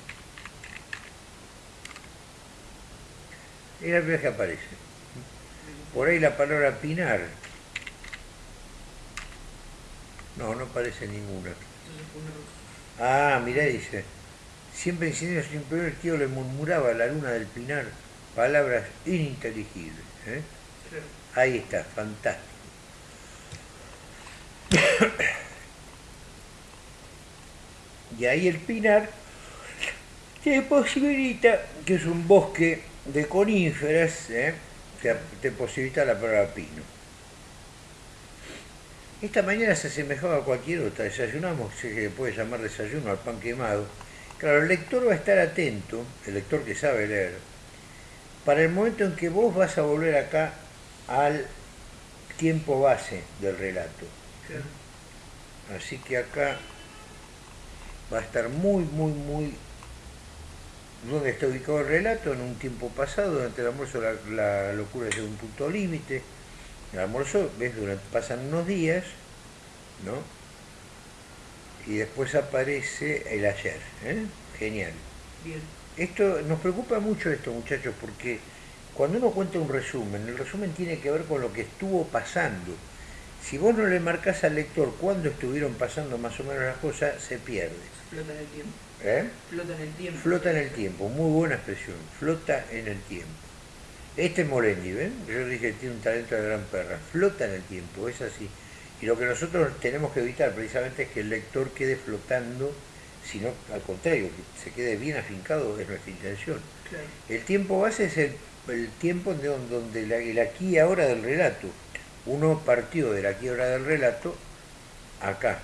Es la primera vez que aparece. Por ahí la palabra pinar. No, no aparece ninguna. Ah, mirá, dice. Siempre incendios sin primero el tío le murmuraba a la luna del pinar palabras ininteligibles. ¿eh? Ahí está, fantástico. Y ahí el pinar te posibilita, que es un bosque de coníferas, ¿eh? te, te posibilita la palabra pino. Esta mañana se asemejaba a cualquier otra, desayunamos, se le puede llamar desayuno al pan quemado. Claro, el lector va a estar atento, el lector que sabe leer, para el momento en que vos vas a volver acá al tiempo base del relato. Así que acá va a estar muy, muy, muy... ¿Dónde está ubicado el relato? En un tiempo pasado, durante el almuerzo la, la locura llega a un punto límite. El almuerzo, ves, durante, pasan unos días, ¿no? Y después aparece el ayer, ¿eh? Genial. Bien. Esto, nos preocupa mucho esto, muchachos, porque cuando uno cuenta un resumen, el resumen tiene que ver con lo que estuvo pasando. Si vos no le marcás al lector cuándo estuvieron pasando más o menos las cosas, se pierde. En el tiempo. ¿Eh? Flota en el tiempo. Flota en el tiempo, muy buena expresión, flota en el tiempo. Este es Morendi, ¿ven? Yo dije que tiene un talento de gran perra, flota en el tiempo, es así. Y lo que nosotros tenemos que evitar precisamente es que el lector quede flotando, sino al contrario, que se quede bien afincado, es nuestra intención. Claro. El tiempo base es el, el tiempo de don- donde la- el aquí y ahora del relato. Uno partió del aquí y ahora del relato acá,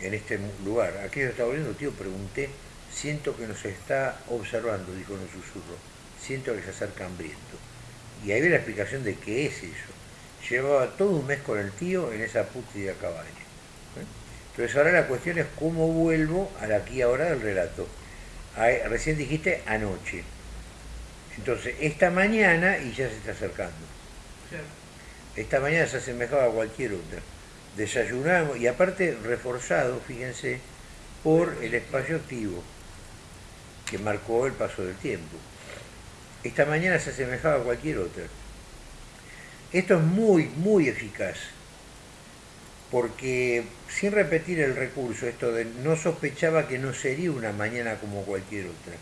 en este lugar. ¿A se está volviendo, tío? Pregunté. Siento que nos está observando, dijo en un susurro. Siento que se acerca hambriento. Y ahí ve la explicación de qué es eso. Llevaba todo un mes con el tío en esa pútrida cabaña. ¿eh? Entonces ahora la cuestión es cómo vuelvo al aquí y ahora del relato. Ahí- recién dijiste anoche. Entonces, esta mañana, y ya se está acercando, esta mañana se asemejaba a cualquier otra. Desayunamos, y aparte reforzado, fíjense, por el espacio activo, que marcó el paso del tiempo. Esta mañana se asemejaba a cualquier otra. Esto es muy, muy eficaz, porque sin repetir el recurso, esto de no sospechaba que no sería una mañana como cualquier otra.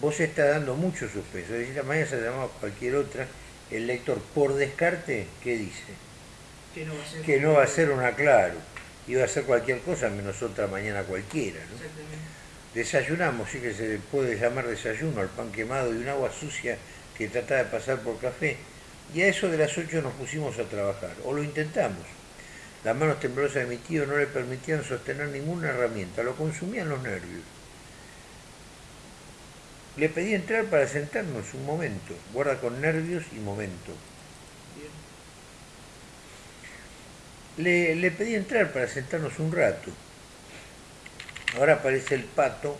Vos está dando mucho suspenso, esta mañana se llamaba cualquier otra, el lector por descarte, ¿qué dice? Que no va a ser. Que no va a ser una claro, iba a ser cualquier cosa menos otra mañana cualquiera, ¿no? Desayunamos, sí que se le puede llamar desayuno al pan quemado y un agua sucia que trataba de pasar por café. Y a eso de las 8 nos pusimos a trabajar, o lo intentamos. Las manos temblorosas de mi tío no le permitían sostener ninguna herramienta, lo consumían los nervios. Le pedí entrar para sentarnos un momento. Guarda con nervios y momento. Le, le pedí entrar para sentarnos un rato. Ahora aparece el pato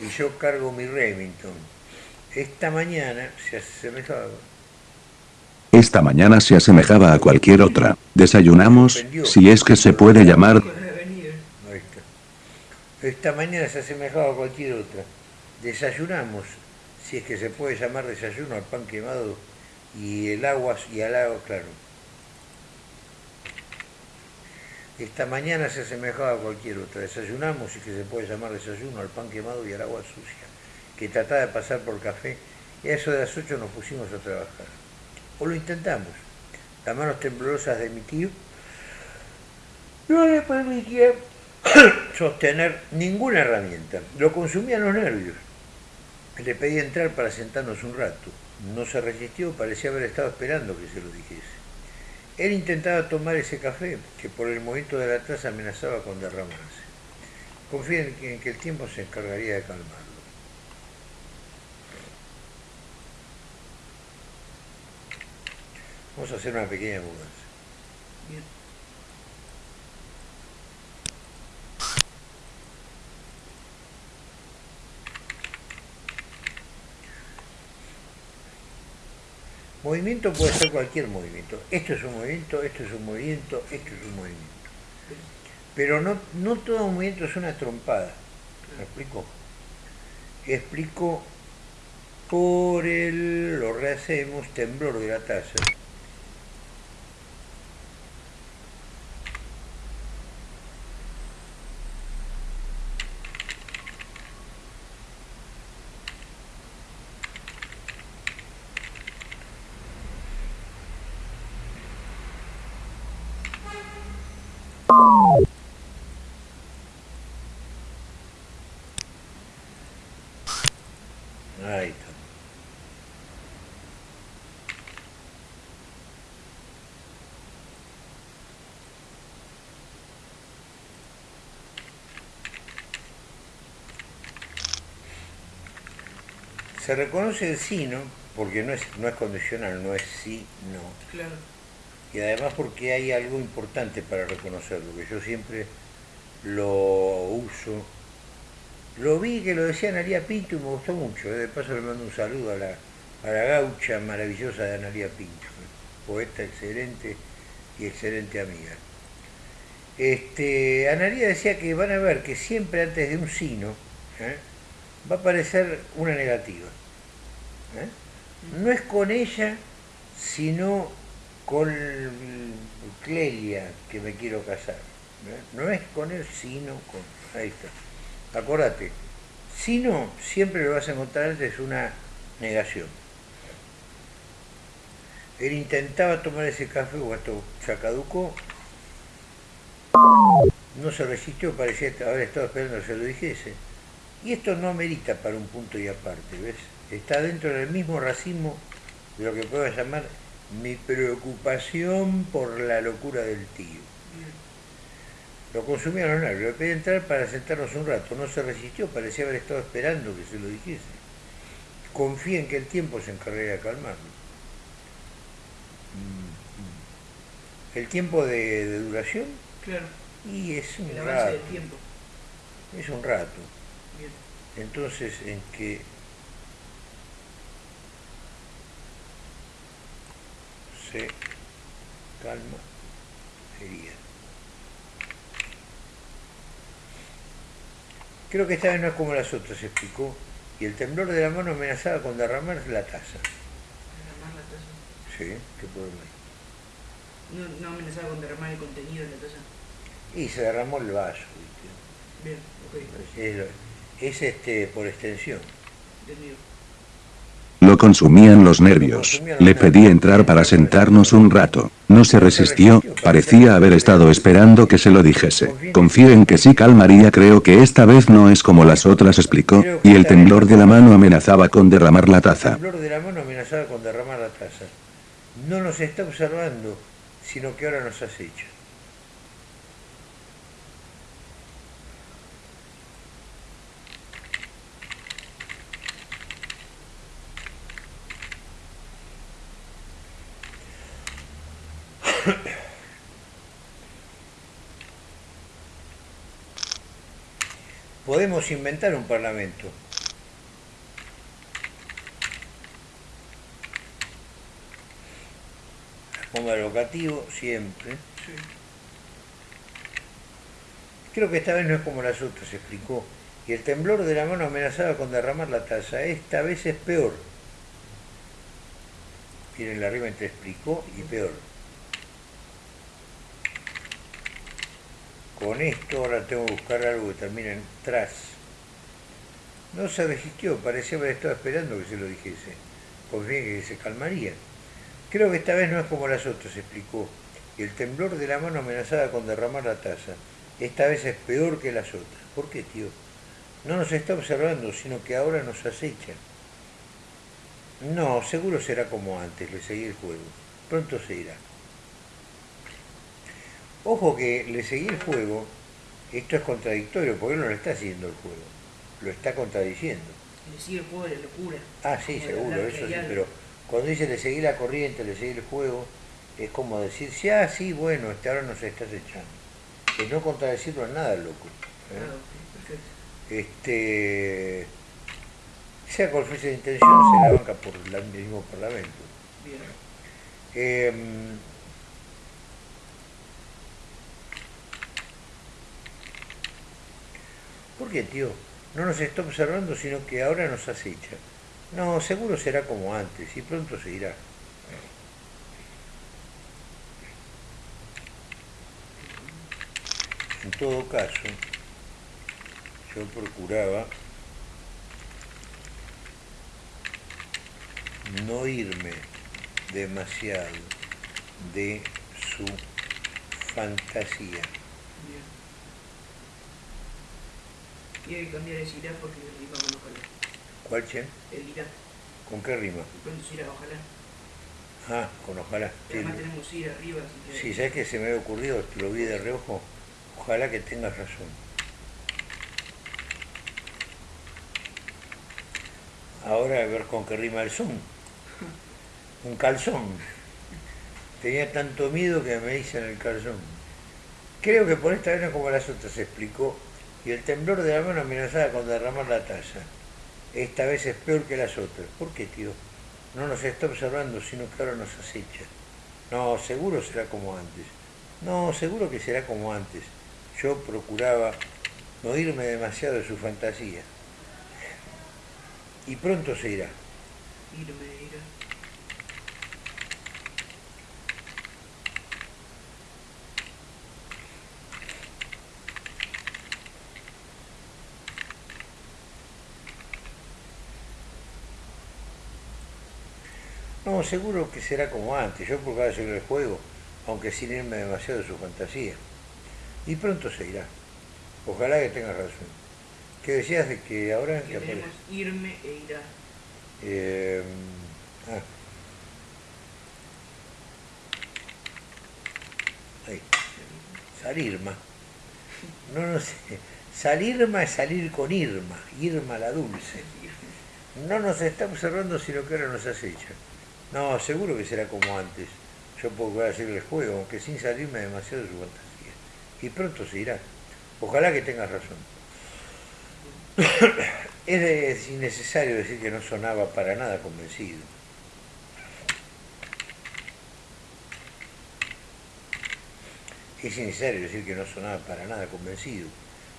y yo cargo mi Remington. Esta mañana se asemejaba. Esta mañana se asemejaba a cualquier otra. Desayunamos, si es que se puede llamar. Esta mañana se asemejaba a cualquier otra. Desayunamos, si es que se puede llamar desayuno, al pan quemado y el agua y al agua, claro. Esta mañana se asemejaba a cualquier otra. Desayunamos, es que se puede llamar desayuno, al pan quemado y al agua sucia, que trataba de pasar por café, y a eso de las ocho nos pusimos a trabajar. O lo intentamos. Las manos temblorosas de mi tío no le permitían sostener ninguna herramienta. Lo consumían los nervios. Le pedí entrar para sentarnos un rato. No se resistió, parecía haber estado esperando que se lo dijese. Él intentaba tomar ese café, que por el movimiento de la taza amenazaba con derramarse. Confía en que, el tiempo se encargaría de calmarlo. Vamos a hacer una pequeña mudanza. Movimiento puede ser cualquier movimiento. Esto es un movimiento, esto es un movimiento, esto es un movimiento. Pero no, no todo movimiento es una trompada. ¿Me explico? Explico por el, lo rehacemos, temblor de la taza. Ahí está. Se reconoce el sí, ¿no? Porque no es, no es condicional, no es sí, no. Claro. Y además porque hay algo importante para reconocerlo, que yo siempre lo uso. Lo vi que lo decía Analia Pinto y me gustó mucho. ¿eh? De paso le mando un saludo a la, a la gaucha maravillosa de Analia Pinto, ¿eh? poeta excelente y excelente amiga. Este, Analia decía que van a ver que siempre antes de un sino ¿eh? Va a aparecer una negativa. ¿eh? No es con ella, sino con Clelia que me quiero casar. ¿eh? No es con él, sino con... Ahí está. Acordate, sino siempre lo vas a encontrar antes una negación. Él intentaba tomar ese café, o esto ya caducó, no se resistió, parecía haber estado esperando que se lo dijese. Y esto no amerita para un punto y aparte, ¿ves? Está dentro del mismo racismo de lo que puedo llamar mi preocupación por la locura del tío. Lo consumía los nervios, le pedí entrar para sentarnos un rato, no se resistió, parecía haber estado esperando que se lo dijese. Confía en que el tiempo se encargaría de calmarlo. Mm, mm. El tiempo de, de duración, Claro. y es un El avance rato, del tiempo. es un rato. Entonces, en que se calma sería. Creo que esta vez no es como las otras, explicó, y el temblor de la mano amenazaba con derramar la taza. Derramar la taza. Sí, qué problema. No, no amenazaba con derramar el contenido de la taza. Y se derramó el vaso, ¿viste? Bien, ok. Es, lo- es este por extensión. Lo consumían los nervios. Le pedí entrar para sentarnos un rato. No se resistió, parecía haber estado esperando que se lo dijese. Confío en que sí calmaría, creo que esta vez no es como las otras, explicó, y el temblor de la mano amenazaba con derramar la El taza. temblor de la mano amenazaba con derramar la taza. No nos está observando, sino que ahora nos acecha. Podemos inventar un parlamento. Ponga locativo siempre. Sí. Creo que esta vez no es como las otras, explicó. Y el temblor de la mano amenazaba con derramar la taza. Esta vez es peor. Miren la rima entre explicó y peor. Con esto ahora tengo que buscar algo que termine en tras. No se resistió, parecía haber estado esperando que se lo dijese. Confié que se calmaría. Creo que esta vez no es como las otras, explicó. Y el temblor de la mano amenazaba con derramar la taza. Esta vez es peor que las otras. ¿Por qué, tío? No nos está observando, sino que ahora nos acecha. No, seguro será como antes, le seguí el juego. Pronto se irá. Ojo que le seguí el juego, esto es contradictorio, porque él no le está haciendo el juego, lo está contradiciendo. Le sigue el juego de la locura. Ah, sí, seguro, eso sí, pero cuando dice le seguí la corriente, le seguí el juego, es como decir, sí, ah, sí, bueno, este ahora nos estás echando. Es no contradecirlo a nada, loco. ¿eh? Ah, ok, perfecto. Este, sea cual fuese la intención, se la banca por el mismo parlamento. Bien. Em, ¿Por qué, tío? No nos está observando, sino que ahora nos acecha. No, seguro será como antes, y pronto se irá. En todo caso, yo procuraba no irme demasiado de su fantasía. Bien. Y hay que cambiar el irá porque rima con ojalá. ¿Cuál, Chen? El irá. ¿Con qué rima? Irá, ojalá. Ah, con ojalá. Además tenemos arriba, así que... sí, ¿sabes qué se me había ocurrido? Lo vi de reojo. Ojalá que tengas razón. Ahora a ver con qué rima el son. Un calzón. Tenía tanto miedo que me dicen el calzón. Creo que por esta vez no como las otras, explicó. Y el temblor de la mano amenazaba con derramar la taza. Esta vez es peor que las otras. ¿Por qué, tío? No nos está observando, sino que ahora nos acecha. No, seguro será como antes. No, seguro que será como antes. Yo procuraba no irme demasiado de su fantasía. Y pronto se irá. Irme, irá. No, seguro que será como antes. Yo procuraba seguir el juego, aunque sin irme demasiado de su fantasía. Y pronto se irá. Ojalá que tengas razón. ¿Qué decías de que ahora Que que aparece? tenemos irme e irá. Eh, ah. Ahí. Salirma. No, no sé. Salirma es salir con Irma. Irma la dulce. No nos está observando, sino que ahora nos acecha. No, seguro que será como antes. Yo puedo hacer el juego, aunque sin salirme demasiado de su fantasía. Y pronto se irá. Ojalá que tengas razón. Es innecesario decir que no sonaba para nada convencido. Es innecesario decir que no sonaba para nada convencido.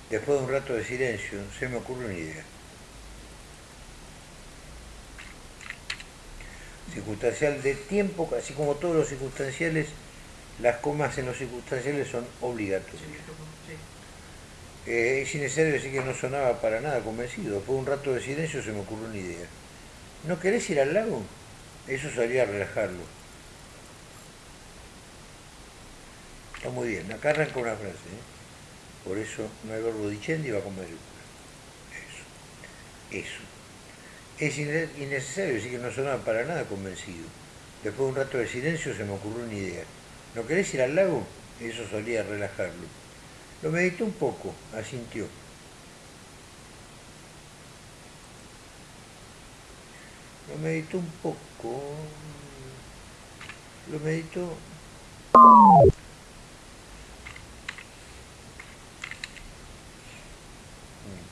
Después de un rato de silencio, se me ocurre una idea. Circunstancial de tiempo, así como todos los circunstanciales, las comas en los circunstanciales son obligatorias. Eh, es innecesario decir que no sonaba para nada convencido. Después de un rato de silencio se me ocurrió una idea. ¿No querés ir al lago? Eso salía a relajarlo. Está muy bien. Acá arranca una frase. ¿eh? Por eso no hay verbo dicendi va con mayúscula. Eso. Eso. Es inne- innecesario decir que no sonaba para nada convencido. Después de un rato de silencio se me ocurrió una idea. ¿No querés ir al lago? Eso solía relajarlo. Lo meditó un poco, asintió. Lo meditó un poco. Lo meditó.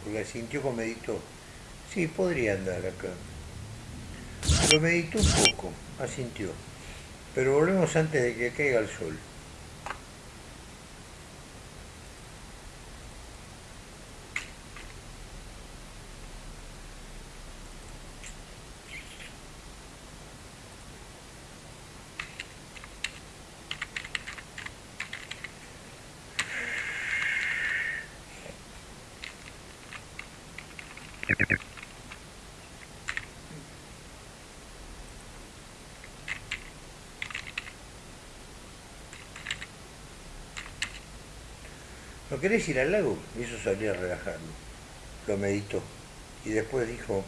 Porque sintió como meditó. Sí, podría andar acá. Lo meditó un poco, asintió. Pero volvemos antes de que caiga el sol. ¿No querés ir al lago? Y eso salía a relajarlo. Lo meditó. Y después dijo,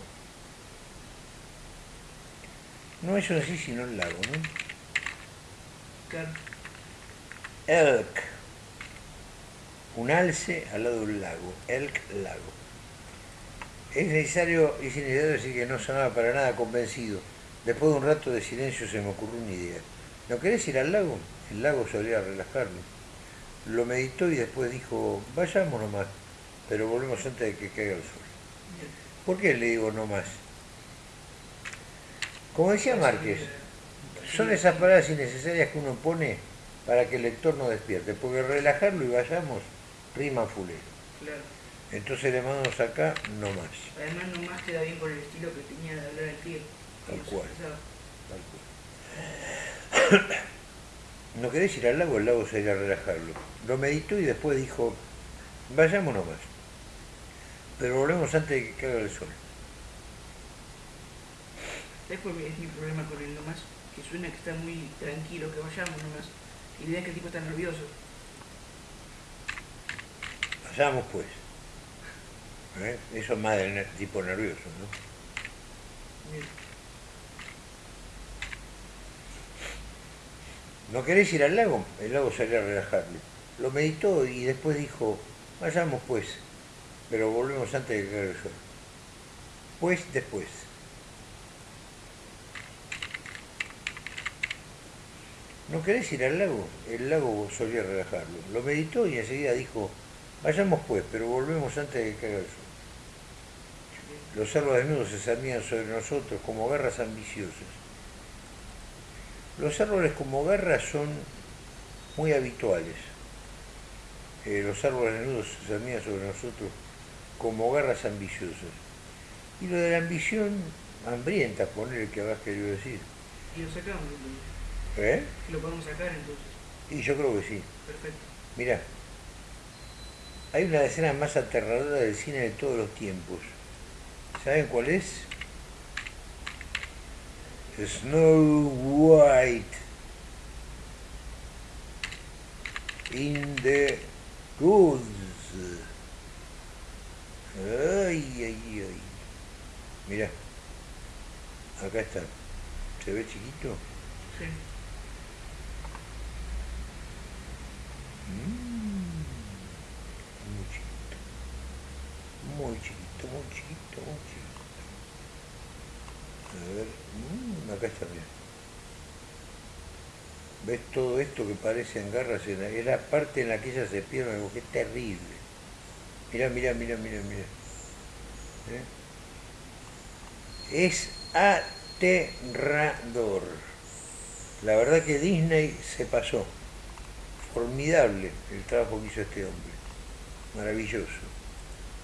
no es así sino el lago, ¿no? Claro. Elk. Un alce al lado del lago. Elk lago. Es necesario, es necesario decir que no sonaba para nada convencido. Después de un rato de silencio se me ocurrió una idea. ¿No querés ir al lago? El lago solía relajarlo. Lo meditó y después dijo, vayamos nomás, pero volvemos antes de que caiga el sol. ¿Por qué le digo no más? Como decía Márquez, son esas palabras innecesarias que uno pone para que el lector no despierte, porque relajarlo y vayamos rima fulero. Claro. Entonces le mandamos acá no más. Además, nomás queda bien con el estilo que tenía de hablar el tío. Tal cual. Tal cual. ¿No querés ir al lago? El lago sería relajarlo. Lo meditó y después dijo, vayamos nomás. Pero volvemos antes de que caiga el sol. ¿Sabes cuál es mi problema con el nomás? Que suena que está muy tranquilo, que vayamos nomás. Y la idea es que el tipo está nervioso. Vayamos pues. ¿Eh? Eso es más del tipo nervioso, ¿no? Bien. ¿No querés ir al lago? El lago salía a relajarlo. Lo meditó y después dijo, vayamos pues, pero volvemos antes de que caiga el sol. Pues después. ¿No querés ir al lago? El lago solía relajarlo. Lo meditó y enseguida dijo, vayamos pues, pero volvemos antes de que caiga el sol. Los árboles desnudos se cernían sobre nosotros como garras ambiciosas. Los árboles como garras son muy habituales. Eh, los árboles desnudos se cernían sobre nosotros como garras ambiciosas. Y lo de la ambición hambrienta, poner el que habrás querido decir. Y lo sacamos entonces. ¿Eh? Lo podemos sacar entonces. Y yo creo que sí. Perfecto. Mirá, hay una de las escenas más aterradoras del cine de todos los tiempos. ¿Saben cuál es? Snow White in the Woods. Ay, ay, ay. Mirá, acá está. ¿Se ve chiquito? Sí. Mm, Muy chiquito. Muy chiquito, muy chiquito, muy chiquito. A ver, mm, acá está, mira. ¿Ves todo esto que parecen garras? Es la parte en la que ella se pierde, algo que es terrible. Mira, mira, mira, mira, mira. ¿Eh? Es aterrador. La verdad que Disney se pasó. Formidable el trabajo que hizo este hombre. Maravilloso.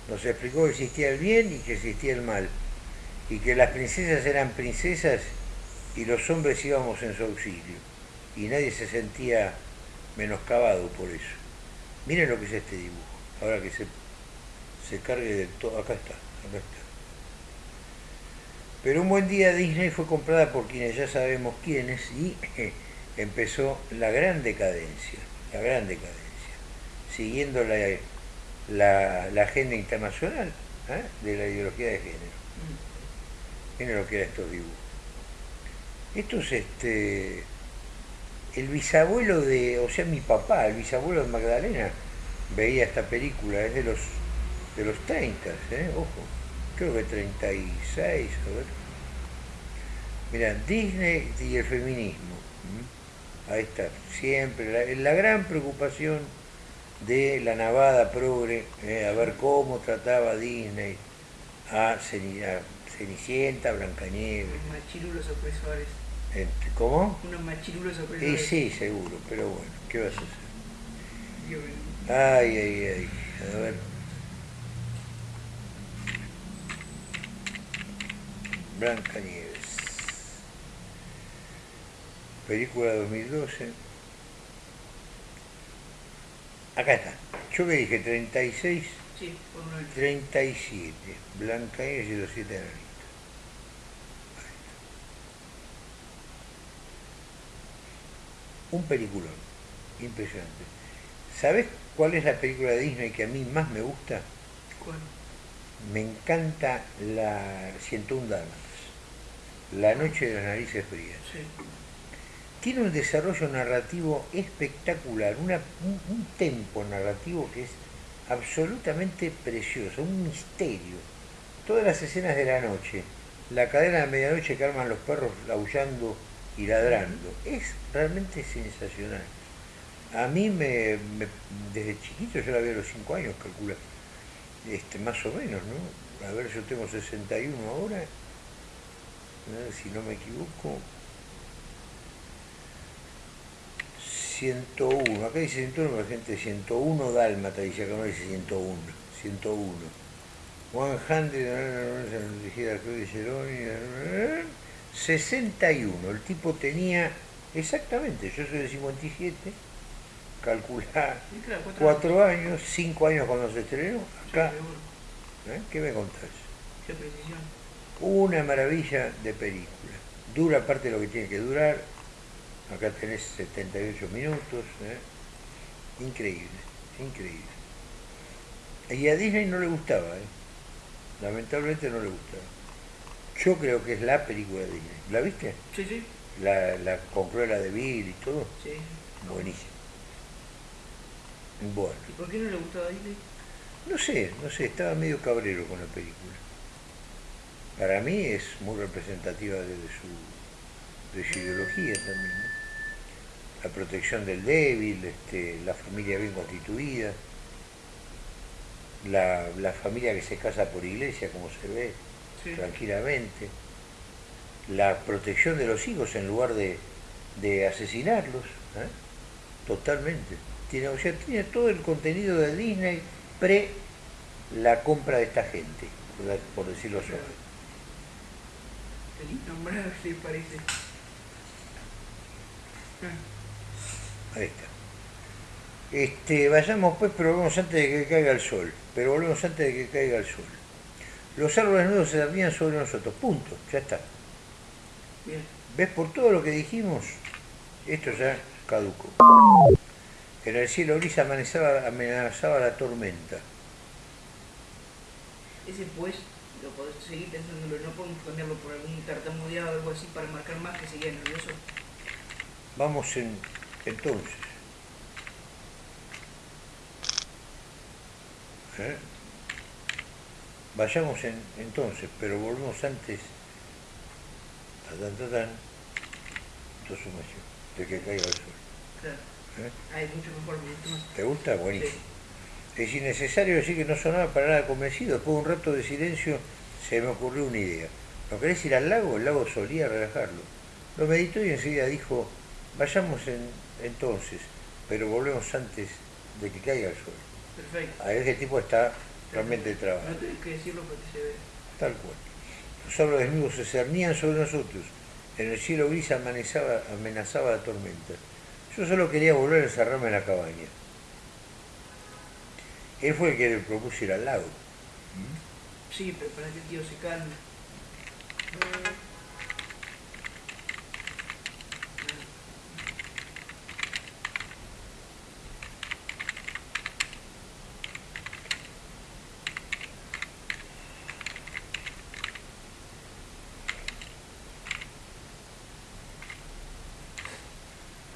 Nos explicó que existía el bien y que existía el mal. Y que las princesas eran princesas y los hombres íbamos en su auxilio. Y nadie se sentía menoscabado por eso. Miren lo que es este dibujo. Ahora que se, se cargue de todo. Acá está, acá está. Pero un buen día Disney fue comprada por quienes ya sabemos quiénes y empezó la gran decadencia, la gran decadencia, siguiendo la, la, la agenda internacional ¿eh? de la ideología de género. Mm. Miren lo que eran estos dibujos. Esto es este, el bisabuelo de, o sea, mi papá, el bisabuelo de Magdalena, veía esta película, es de los, de los 30, ¿eh? ojo, creo que 36, a ver. Mira, Disney y el feminismo. ¿m? Ahí está, siempre. La, gran preocupación de la navada progre, eh, a ver cómo trataba Disney a, Ceni- a Cenicienta, Blancanieves. Machirulos opresores. ¿Cómo? Unos machirulos Y opresores. sí, seguro, pero bueno, ¿qué vas a hacer? Yo- Ay, ay, ay. A ver. Blancanieves. Película 2012. Acá está. Yo que dije 36, Sí, por uno del- 37. Blancanieves y los siete enanitos. Un peliculón. Impresionante. ¿Sabes cuál es la película de Disney que a mí más me gusta? ¿Cuál? Me encanta la 101 Dálmatas. La noche de las narices frías. Sí. Tiene un desarrollo narrativo espectacular, una- un, un tempo narrativo que es absolutamente precioso, un misterio. Todas las escenas de la noche, la cadena de medianoche que arman los perros aullando y ladrando, es realmente sensacional. A mí me, me- desde chiquito, yo la vi a los 5 años, calcula, este, más o menos, ¿no? A ver, yo tengo 61 ahora, ¿no? si no me equivoco, 101, acá dice 101, pero gente 101 dálmata, dice acá no dice 101, 101. 100, dirigida Cruz de Geroni, 61, el tipo tenía, exactamente, yo soy de 57, calculá, Sí, claro, cuatro, cuatro años, cinco años cuando se estrenó, acá. ¿eh? ¿qué me contás? Qué precisión. Una maravilla de película. Dura parte de lo que tiene que durar. Acá tenés 78 minutos. ¿eh? Increíble, increíble. Y a Disney no le gustaba, ¿eh? lamentablemente no le gustaba. Yo creo que es la película de Disney. ¿La viste? Sí, sí. La, la con Cruella de Vil y todo. Sí. Buenísimo. Bueno, ¿Y por qué no le gustaba a Disney? no sé, no sé, estaba medio cabrero con la película. Para mí es muy representativa de, de su, de su ideología también. ¿no? La protección del débil, este, la familia bien constituida, la, la familia que se casa por iglesia, como se ve, Sí. tranquilamente, la protección de los hijos en lugar de, de asesinarlos, ¿eh? totalmente. Tiene, o sea, tiene todo el contenido de Disney pre la compra de esta gente, por- por decirlo suave. El innombrable parece. Ah, Ahí está. Este, vayamos pues, pero volvemos antes de que caiga el sol. Pero volvemos antes de que caiga el sol. Los árboles nuevos se servían sobre nosotros. Punto. Ya está. Bien. ¿Ves? Por todo lo que dijimos, esto ya caducó. En el cielo gris amenazaba, amenazaba la tormenta. Ese pues, lo podés seguir pensándolo, no podemos cambiarlo por algún tartamudeado o algo así para marcar más que seguía nervioso. Vamos en, entonces. ¿Eh? Vayamos en, entonces, pero volvemos antes. Tu sumación, de que caiga el sol. Claro. ¿eh? Es mucho mejor. ¿Te gusta? Buenísimo. Sí. Es innecesario decir que no sonaba para nada convencido. Después de un rato de silencio se me ocurrió una idea. ¿No querés ir al lago? El lago solía relajarlo. Lo meditó y enseguida dijo, vayamos en- entonces, pero volvemos antes de que caiga el sol. Perfecto. A ese tipo está realmente No trabajando. tenés que decirlo porque se ve. Tal cual. Los árboles desnudos se cernían sobre nosotros. En el cielo gris amenazaba, amenazaba la tormenta. Yo solo quería volver a encerrarme en la cabaña. Él fue el que le propuso ir al lago. Sí, pero para que el tío se calme.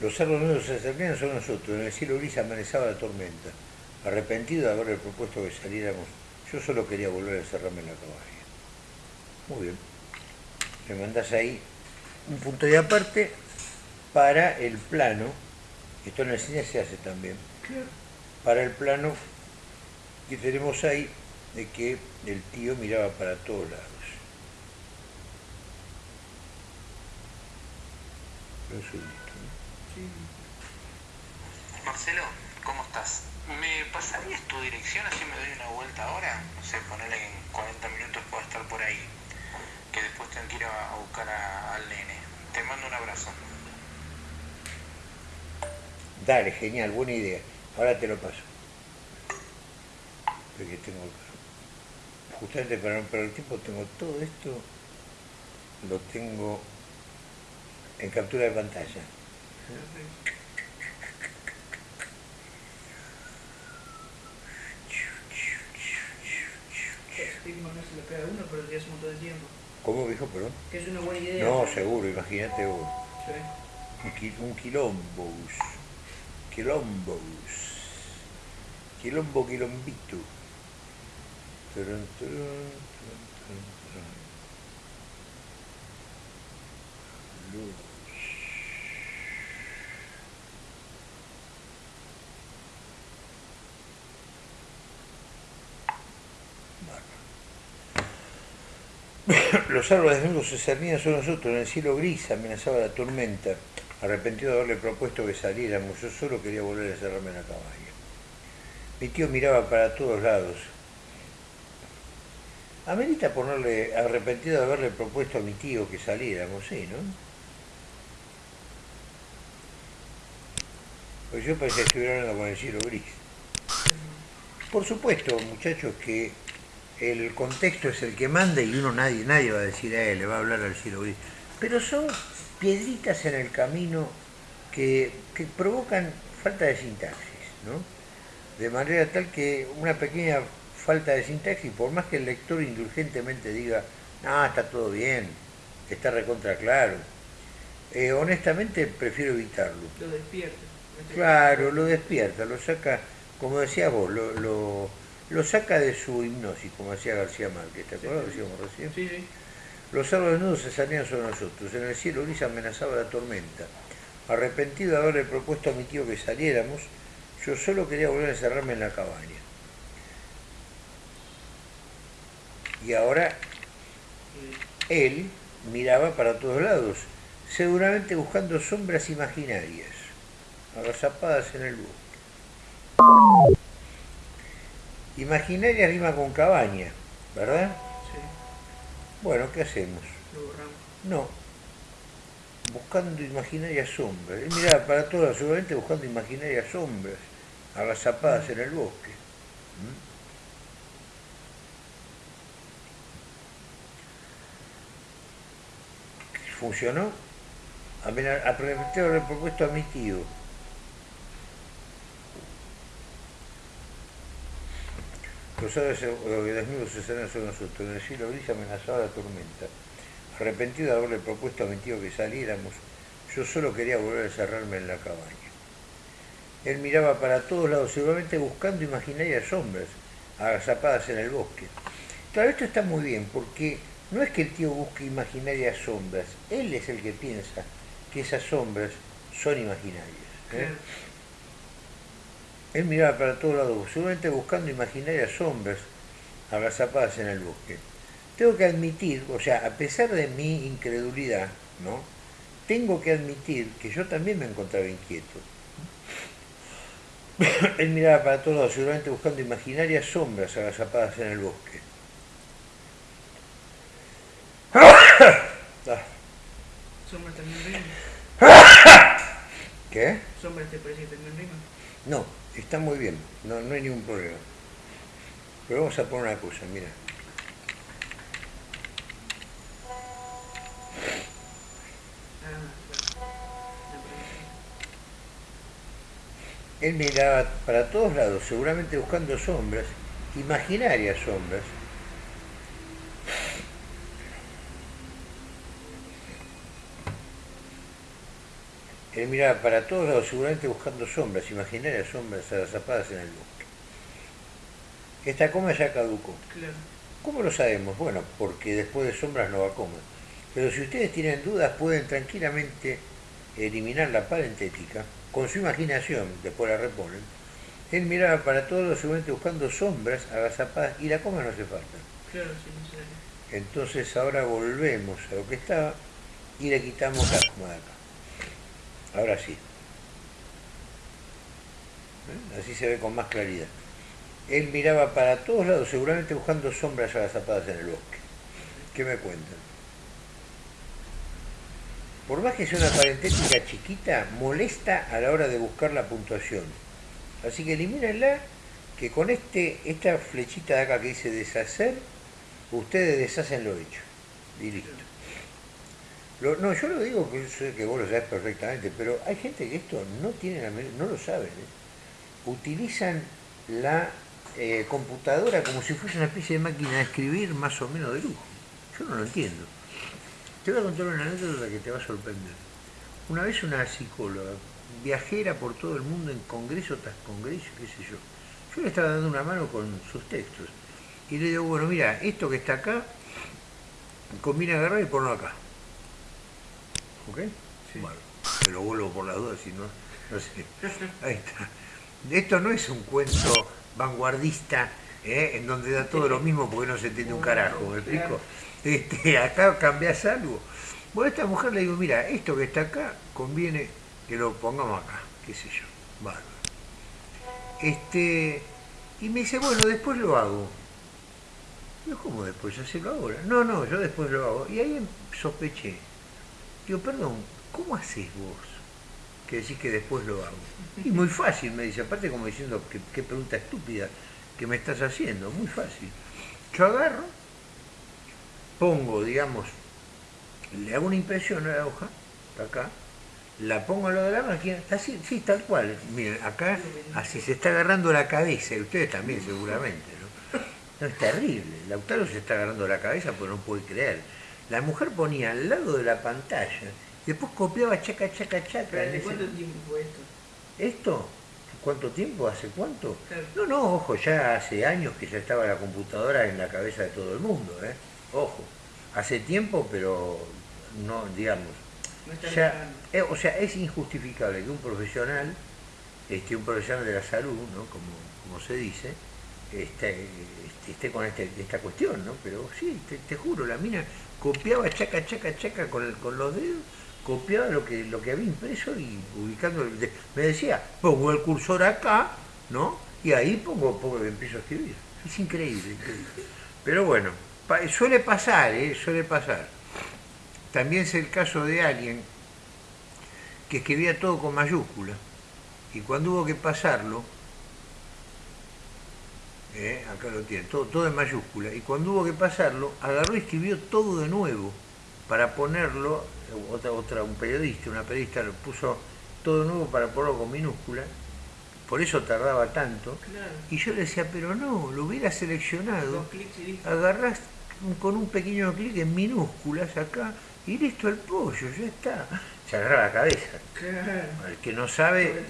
Los árboles nuevos se cernían sobre nosotros. En el cielo gris amenazaba la tormenta. Arrepentido de haberle propuesto que saliéramos, yo solo quería volver a encerrarme en la cabaña. Muy bien. Me mandás ahí un punto de aparte para el plano, esto en el cine se hace también, para el plano que tenemos ahí de que el tío miraba para todos lados. Marcelo, ¿cómo estás? ¿Me pasarías tu dirección así me doy una vuelta ahora? No sé, ponerle que en 40 minutos puedo estar por ahí. Que después tengo que ir a, buscar a- al nene. Te mando un abrazo. Dale, genial, buena idea. Ahora te lo paso. Porque tengo justamente para no perder tiempo tengo todo esto lo tengo en captura de pantalla. Perfecto. Stigma no se le pega a uno, pero ya hace un montón de tiempo. ¿Cómo dijo, perdón? Que es una buena idea. No, seguro, imagínate vos. Sí. Un, qui- un quilombos. Quilombos. Quilombo, quilombito. Los árboles desnudos se cernían sobre nosotros, en el cielo gris amenazaba la tormenta. Arrepentido de haberle propuesto que saliéramos, yo solo quería volver a encerrarme en la cabaña. Mi tío miraba para todos lados. Amerita ponerle arrepentido de haberle propuesto a mi tío que saliéramos, sí, ¿no? Pues yo pensé que estuviera hablando con el cielo gris. Por supuesto, muchachos, que el contexto es el que manda y uno nadie, nadie va a decir a él, le va a hablar al cielo gris. Pero son piedritas en el camino que, que provocan falta de sintaxis, ¿no? De manera tal que una pequeña falta de sintaxis, por más que el lector indulgentemente diga, no, está todo bien, está recontra claro, eh, honestamente prefiero evitarlo. Lo despierta. Este- Claro, lo despierta, lo saca, como decías vos, lo, lo, lo saca de su hipnosis, como decía García Márquez, ¿te acuerdas? Lo decíamos recién. Sí, sí. Los árboles nudos se salían sobre nosotros, en el cielo gris amenazaba la tormenta. Arrepentido de haberle propuesto a mi tío que saliéramos, yo solo quería volver a encerrarme en la cabaña. Y ahora él miraba para todos lados, seguramente buscando sombras imaginarias, agazapadas en el bosque. Imaginaria rima con cabaña, ¿verdad? Sí. Bueno, ¿qué hacemos? Lo borramos. No. Buscando imaginarias sombras. Él miraba para todas, seguramente buscando imaginarias sombras, agazapadas en el bosque. ¿Mm? ¿Funcionó? Haber propuesto a mi tío. Los eh, desnudos se salían sobre nosotros. En el cielo gris amenazaba la tormenta. Arrepentido de haberle propuesto a mi tío que saliéramos, yo solo quería volver a encerrarme en la cabaña. Él miraba para todos lados, seguramente buscando imaginarias sombras, agazapadas en el bosque. Claro, esto está muy bien, porque no es que el tío busque imaginarias sombras, él es el que piensa que esas sombras son imaginarias. ¿eh? Él miraba para todos lados, seguramente buscando imaginarias sombras agazapadas en el bosque. Tengo que admitir, o sea, a pesar de mi incredulidad, ¿no? Tengo que admitir que yo también me encontraba inquieto. Él miraba para todos lados, seguramente buscando imaginarias sombras agazapadas en el bosque. Ah, Sombras también rima. ¿Qué? Sombras te parece que también rima. No, está muy bien, no, no hay ningún problema. Pero vamos a poner una cosa, mira. Él miraba para todos lados, seguramente buscando sombras, imaginarias sombras. Él miraba para todos lados, seguramente buscando sombras, imaginarias sombras agazapadas en el bosque. Esta coma ya caducó. Claro. ¿Cómo lo sabemos? Bueno, porque después de sombras no va a coma. Pero si ustedes tienen dudas, pueden tranquilamente eliminar la parentética, con su imaginación, después la reponen, él miraba para todos seguramente buscando sombras agazapadas y la coma no hace falta. Claro, sí, necesario. Entonces ahora volvemos a lo que estaba y le quitamos la coma de acá. Ahora sí. ¿Eh? Así se ve con más claridad. Él miraba para todos lados, seguramente buscando sombras agazapadas en el bosque. ¿Qué me cuentan? Por más que sea una parentética chiquita, molesta a la hora de buscar la puntuación. Así que elimínenla, que con este, esta flechita de acá que dice deshacer, ustedes deshacen lo hecho. Y listo. No, yo lo digo que yo sé que vos lo sabés perfectamente, pero hay gente que esto no tiene la no lo saben. ¿eh? Utilizan la eh, computadora como si fuese una especie de máquina de escribir más o menos de lujo. Yo no lo entiendo. Te voy a contar una anécdota que te va a sorprender. Una vez una psicóloga, viajera por todo el mundo en congreso tras congreso, qué sé yo. Yo le estaba dando una mano con sus textos. Y le digo, bueno, mira, esto que está acá, conviene agarrar y ponerlo acá. ¿Ok? Bueno, te lo vuelvo por las dudas, si no, no sé. Ahí está. Esto no es un cuento vanguardista, ¿eh? en donde da todo lo mismo porque no se entiende un carajo, ¿me explico? Este, acá cambias algo. Bueno, a esta mujer le digo, mira, esto que está acá conviene que lo pongamos acá, qué sé yo. Bárbaro. Este, y me dice, bueno, después lo hago. Yo, ¿cómo después? Hacelo ahora. No, no, yo después lo hago. Y ahí sospeché. Digo, perdón, ¿cómo haces vos que decís que después lo hago? Y muy fácil, me dice, aparte como diciendo, qué pregunta estúpida que me estás haciendo, muy fácil. Yo agarro, pongo, digamos, le hago una impresión a la hoja, acá, la pongo a lo de la máquina, así, sí, tal cual. Miren, acá así se está agarrando la cabeza, y ustedes también seguramente, ¿no? No, es terrible. Lautaro se está agarrando la cabeza porque no puede creer. La mujer ponía al lado de la pantalla, y después copiaba chaca, chaca, chaca. ¿de ese- cuánto tiempo fue esto? ¿Esto? ¿Cuánto tiempo? ¿Hace cuánto? Claro. No, no, ojo, ya hace años que ya estaba la computadora en la cabeza de todo el mundo, ¿eh? Ojo, hace tiempo, pero no, digamos, No ya, eh, o sea, es injustificable que un profesional, este, un profesional de la salud, ¿no? como, como se dice, esté, esté con este- esta cuestión, ¿no? Pero sí, te, juro, la mina copiaba chaca, chaca, chaca con, el- con los dedos, copiaba lo que, lo que había impreso y ubicando, me decía, pongo el cursor acá, ¿no? Y ahí pongo, pongo empiezo a escribir. Es increíble, increíble. Pero bueno, suele pasar, ¿eh? Suele pasar. También es el caso de alguien que escribía todo con mayúscula y cuando hubo que pasarlo, eh, acá lo tiene, todo, todo en mayúscula, y cuando hubo que pasarlo, agarró y escribió todo de nuevo para ponerlo, otra, otra, un periodista, una periodista lo puso todo de nuevo para ponerlo con minúscula, por eso tardaba tanto, Claro. y yo le decía, pero no, lo hubiera seleccionado, agarrás con un pequeño clic en minúsculas acá y listo el pollo, ya está. Se agarra la cabeza. Claro. El que no sabe,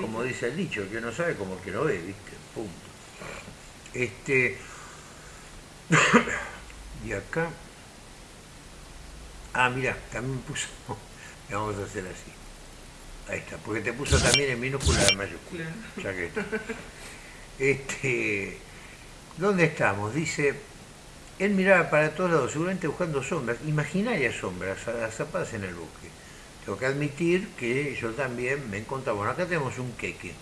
como dice el dicho, el que no sabe como el que no ve, ¿viste? Punto. Este. y acá. Ah, mira, también puso. le Vamos a hacer así. Ahí está, porque te puso también en minúscula mayúscula. Claro. Ya que está. Este, ¿Dónde estamos? Dice, él miraba para todos lados, seguramente buscando sombras, imaginarias sombras, agazapadas en el bosque. Tengo que admitir que yo también me encontraba, bueno, acá tenemos un queque,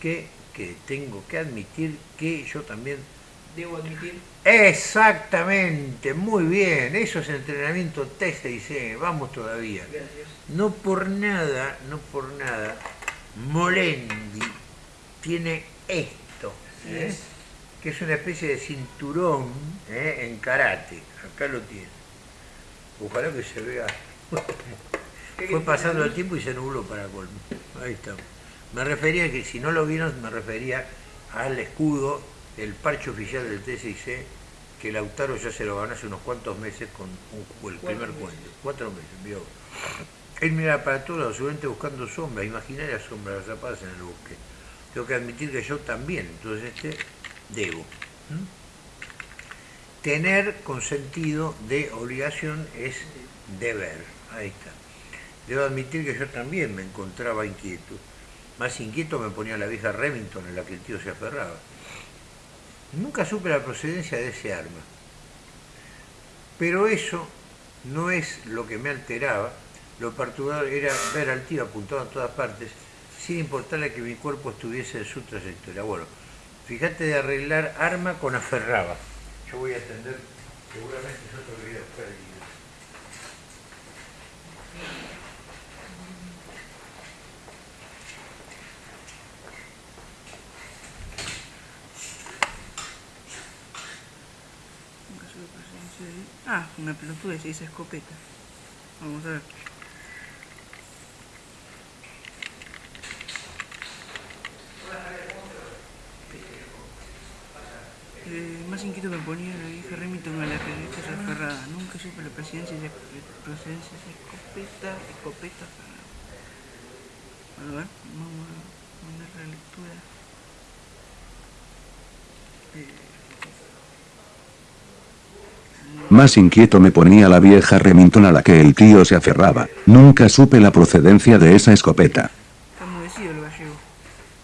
que, que tengo que admitir que yo también... Debo admitir. Exactamente, muy bien, eso es entrenamiento T6C, vamos todavía. Gracias. No por nada, no por nada, Molendi tiene esto, ¿eh? es. que es una especie de cinturón ¿eh? en karate. Acá lo tiene. Ojalá que se vea. ¿Qué Fue pasando el tiempo y se nubló para colmo. Ahí está. Me refería que si no lo vieron, me refería al escudo, el parche oficial del TCC, que Lautaro ya se lo ganó hace unos cuantos meses con un- el primer meses. cuento. Cuatro meses, vio. Él mira para todos lados, seguramente buscando sombras, imaginarias sombras zapadas en el bosque. Tengo que admitir que yo también, entonces este, debo. Tener con sentido de obligación es deber. Ahí está. Debo admitir que yo también me encontraba inquieto. Más inquieto me ponía la vieja Remington en la que el tío se aferraba. Nunca supe la procedencia de ese arma. Pero eso no es lo que me alteraba. Lo perturbador era ver al tío apuntado en todas partes, sin importarle que mi cuerpo estuviese en su trayectoria. Bueno, fíjate de arreglar arma con aferraba. Yo voy a atender, seguramente es otro video. Ah, una pelotuda se dice escopeta. Vamos a ver. Eh, más inquieto me ponía la vieja Remington a la se aferrada. Nunca supe la presidencia de procedencia de escopeta, escopeta aferrada. A ver, vamos a poner la lectura. Eh, Más inquieto me ponía la vieja Remington a la que el tío se aferraba. Nunca supe la procedencia de esa escopeta.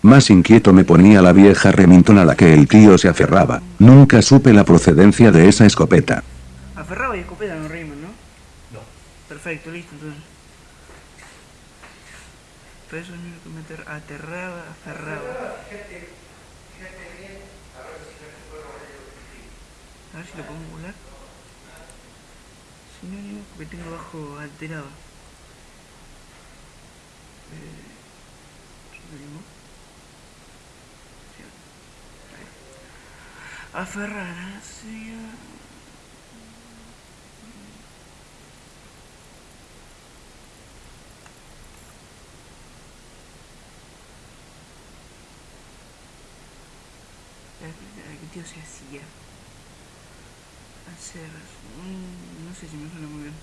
Más inquieto me ponía la vieja Remington a la que el tío se aferraba. Nunca supe la procedencia de esa escopeta. Aferraba y escopeta no riman, ¿no? No. Perfecto, listo, entonces. Pero eso es lo que meter aterraba, aferraba. A ver si lo podemos volar sinónimo porque tengo abajo alterado. Eh. Aferrar hacia... ¿Qué tío se hacía? Hacer... Mm, no sé si me suena muy bien.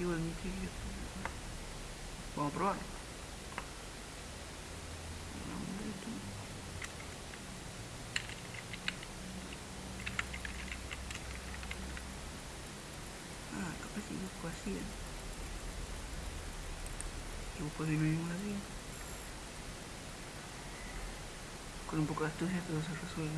Igual mi Vamos a probarlo. Ah, capaz que busco así. Y busco de mismo así. Con un poco de astucia todo se resuelve.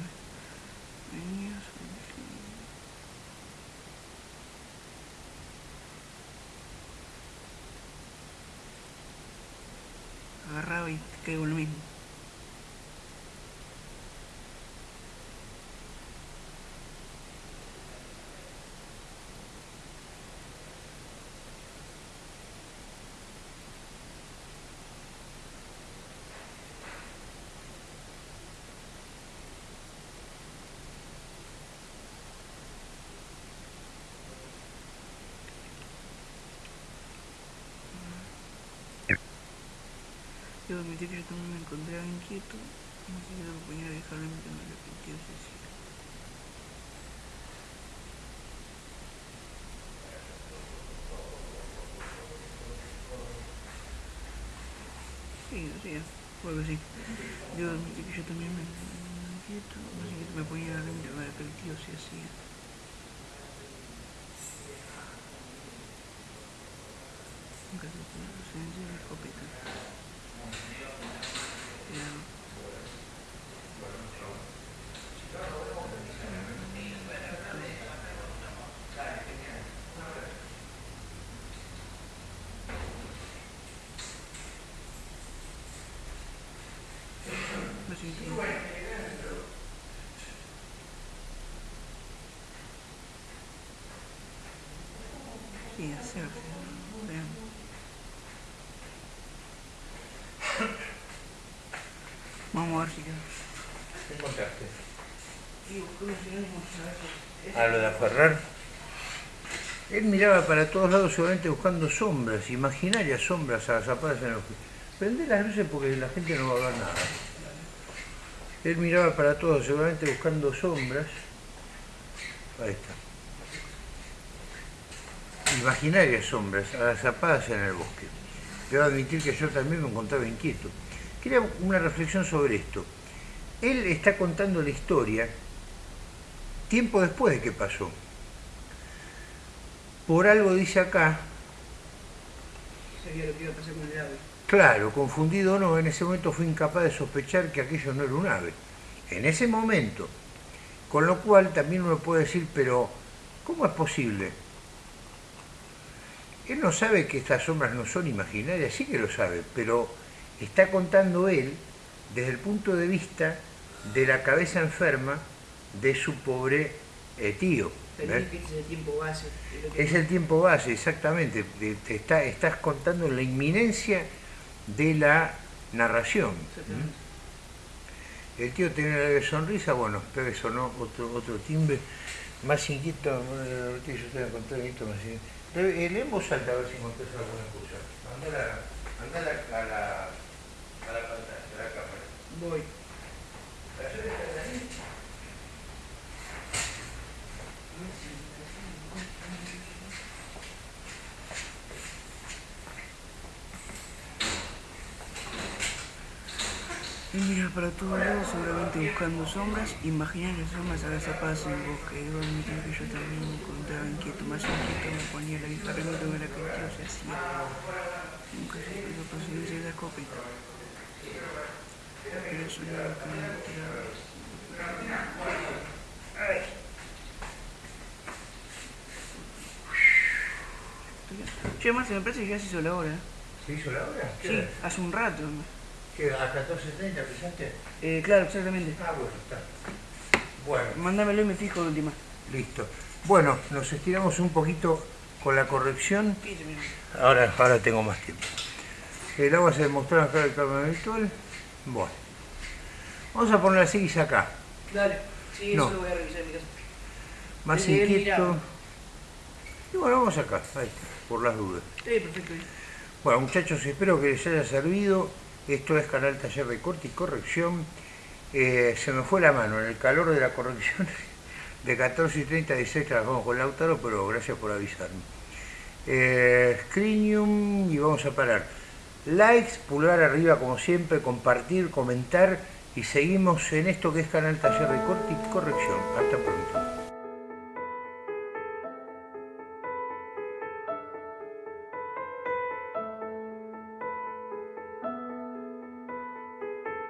Agarraba y caigo lo mismo. Admitir que yo también me encontraba inquieto, no sé si la compañera de dejarlo en me arrepintió Cecilia. Sí, sí, vuelve así. Debo admitir que yo también me inquieto, no sé si me ponía a ver que el tío se hacía. Nunca se puede presencia de escopeta. Sí, hacer. Vamos a ver si queda. ¿Qué encontraste? A lo de aferrar. Él miraba para todos lados seguramente buscando sombras, imaginarias sombras agazapadas en el Prende las luces porque la gente no va a ver nada. Él miraba para todos seguramente buscando sombras. Ahí está. Imaginarias sombras agazapadas en el bosque. Debo admitir que yo también me encontraba inquieto. Quería una reflexión sobre esto. Él está contando la historia tiempo después de que pasó. Por algo dice acá, lo que iba a pasar con el ave. claro, confundido o no, en ese momento fue incapaz de sospechar que aquello no era un ave. En ese momento. Con lo cual también uno puede decir, pero ¿cómo es posible? Él no sabe que estas sombras no son imaginarias, sí que lo sabe, pero está contando él desde el punto de vista de la cabeza enferma de su pobre eh, tío. es el tiempo base. de lo que- Es el tiempo base, exactamente. Te- te está- estás contando la inminencia de la narración. El tío tenía una leve sonrisa, bueno, espera que sonó otro, otro timbre. Más inquieto, bueno, el tío yo te voy a esto más inquieto. Eh, Lee en voz alta a ver si encontrás alguna cosa. Anda a la, anda a la, a la, a la pantalla, a la cámara. Voy. Y mira para todos lados, seguramente buscando sombras, imaginar las sombras agazapadas en bosque. Debo admitir que yo también me encontraba inquieto, más inquieto me ponía la y no tuve la que tío se hacía. Nunca se pudo conseguir la escopeta. Che, más me parece que ya se hizo la hora. ¿Se hizo la hora? ¿Qué Sí, hora? hace un rato. ¿Qué, ¿A 14.30 pensaste? Eh, claro, exactamente. Ah, bueno, está. Bueno. Mándamelo y me fijo de última. Listo. Bueno, nos estiramos un poquito con la corrección. 15 minutos. Ahora, ahora tengo más tiempo. El agua se demostró acá el cambio habitual. Bueno. Vamos a poner las X acá. Dale, sí, No. eso lo voy a revisar en mi casa. Más Desde inquieto. Y bueno, vamos acá. Ahí está, por las dudas. Sí, perfecto. Bueno, muchachos, espero que les haya servido. Esto es Canal Taller de Corte y Corrección. Eh, se me fue la mano en el calor de la corrección. De 14 y 30 a 16 trabajamos con Lautaro, pero gracias por avisarme. Eh, y vamos a parar. Likes, pulgar arriba como siempre, compartir, comentar y seguimos en esto que es Canal Taller de Corte y Corrección. Hasta pronto.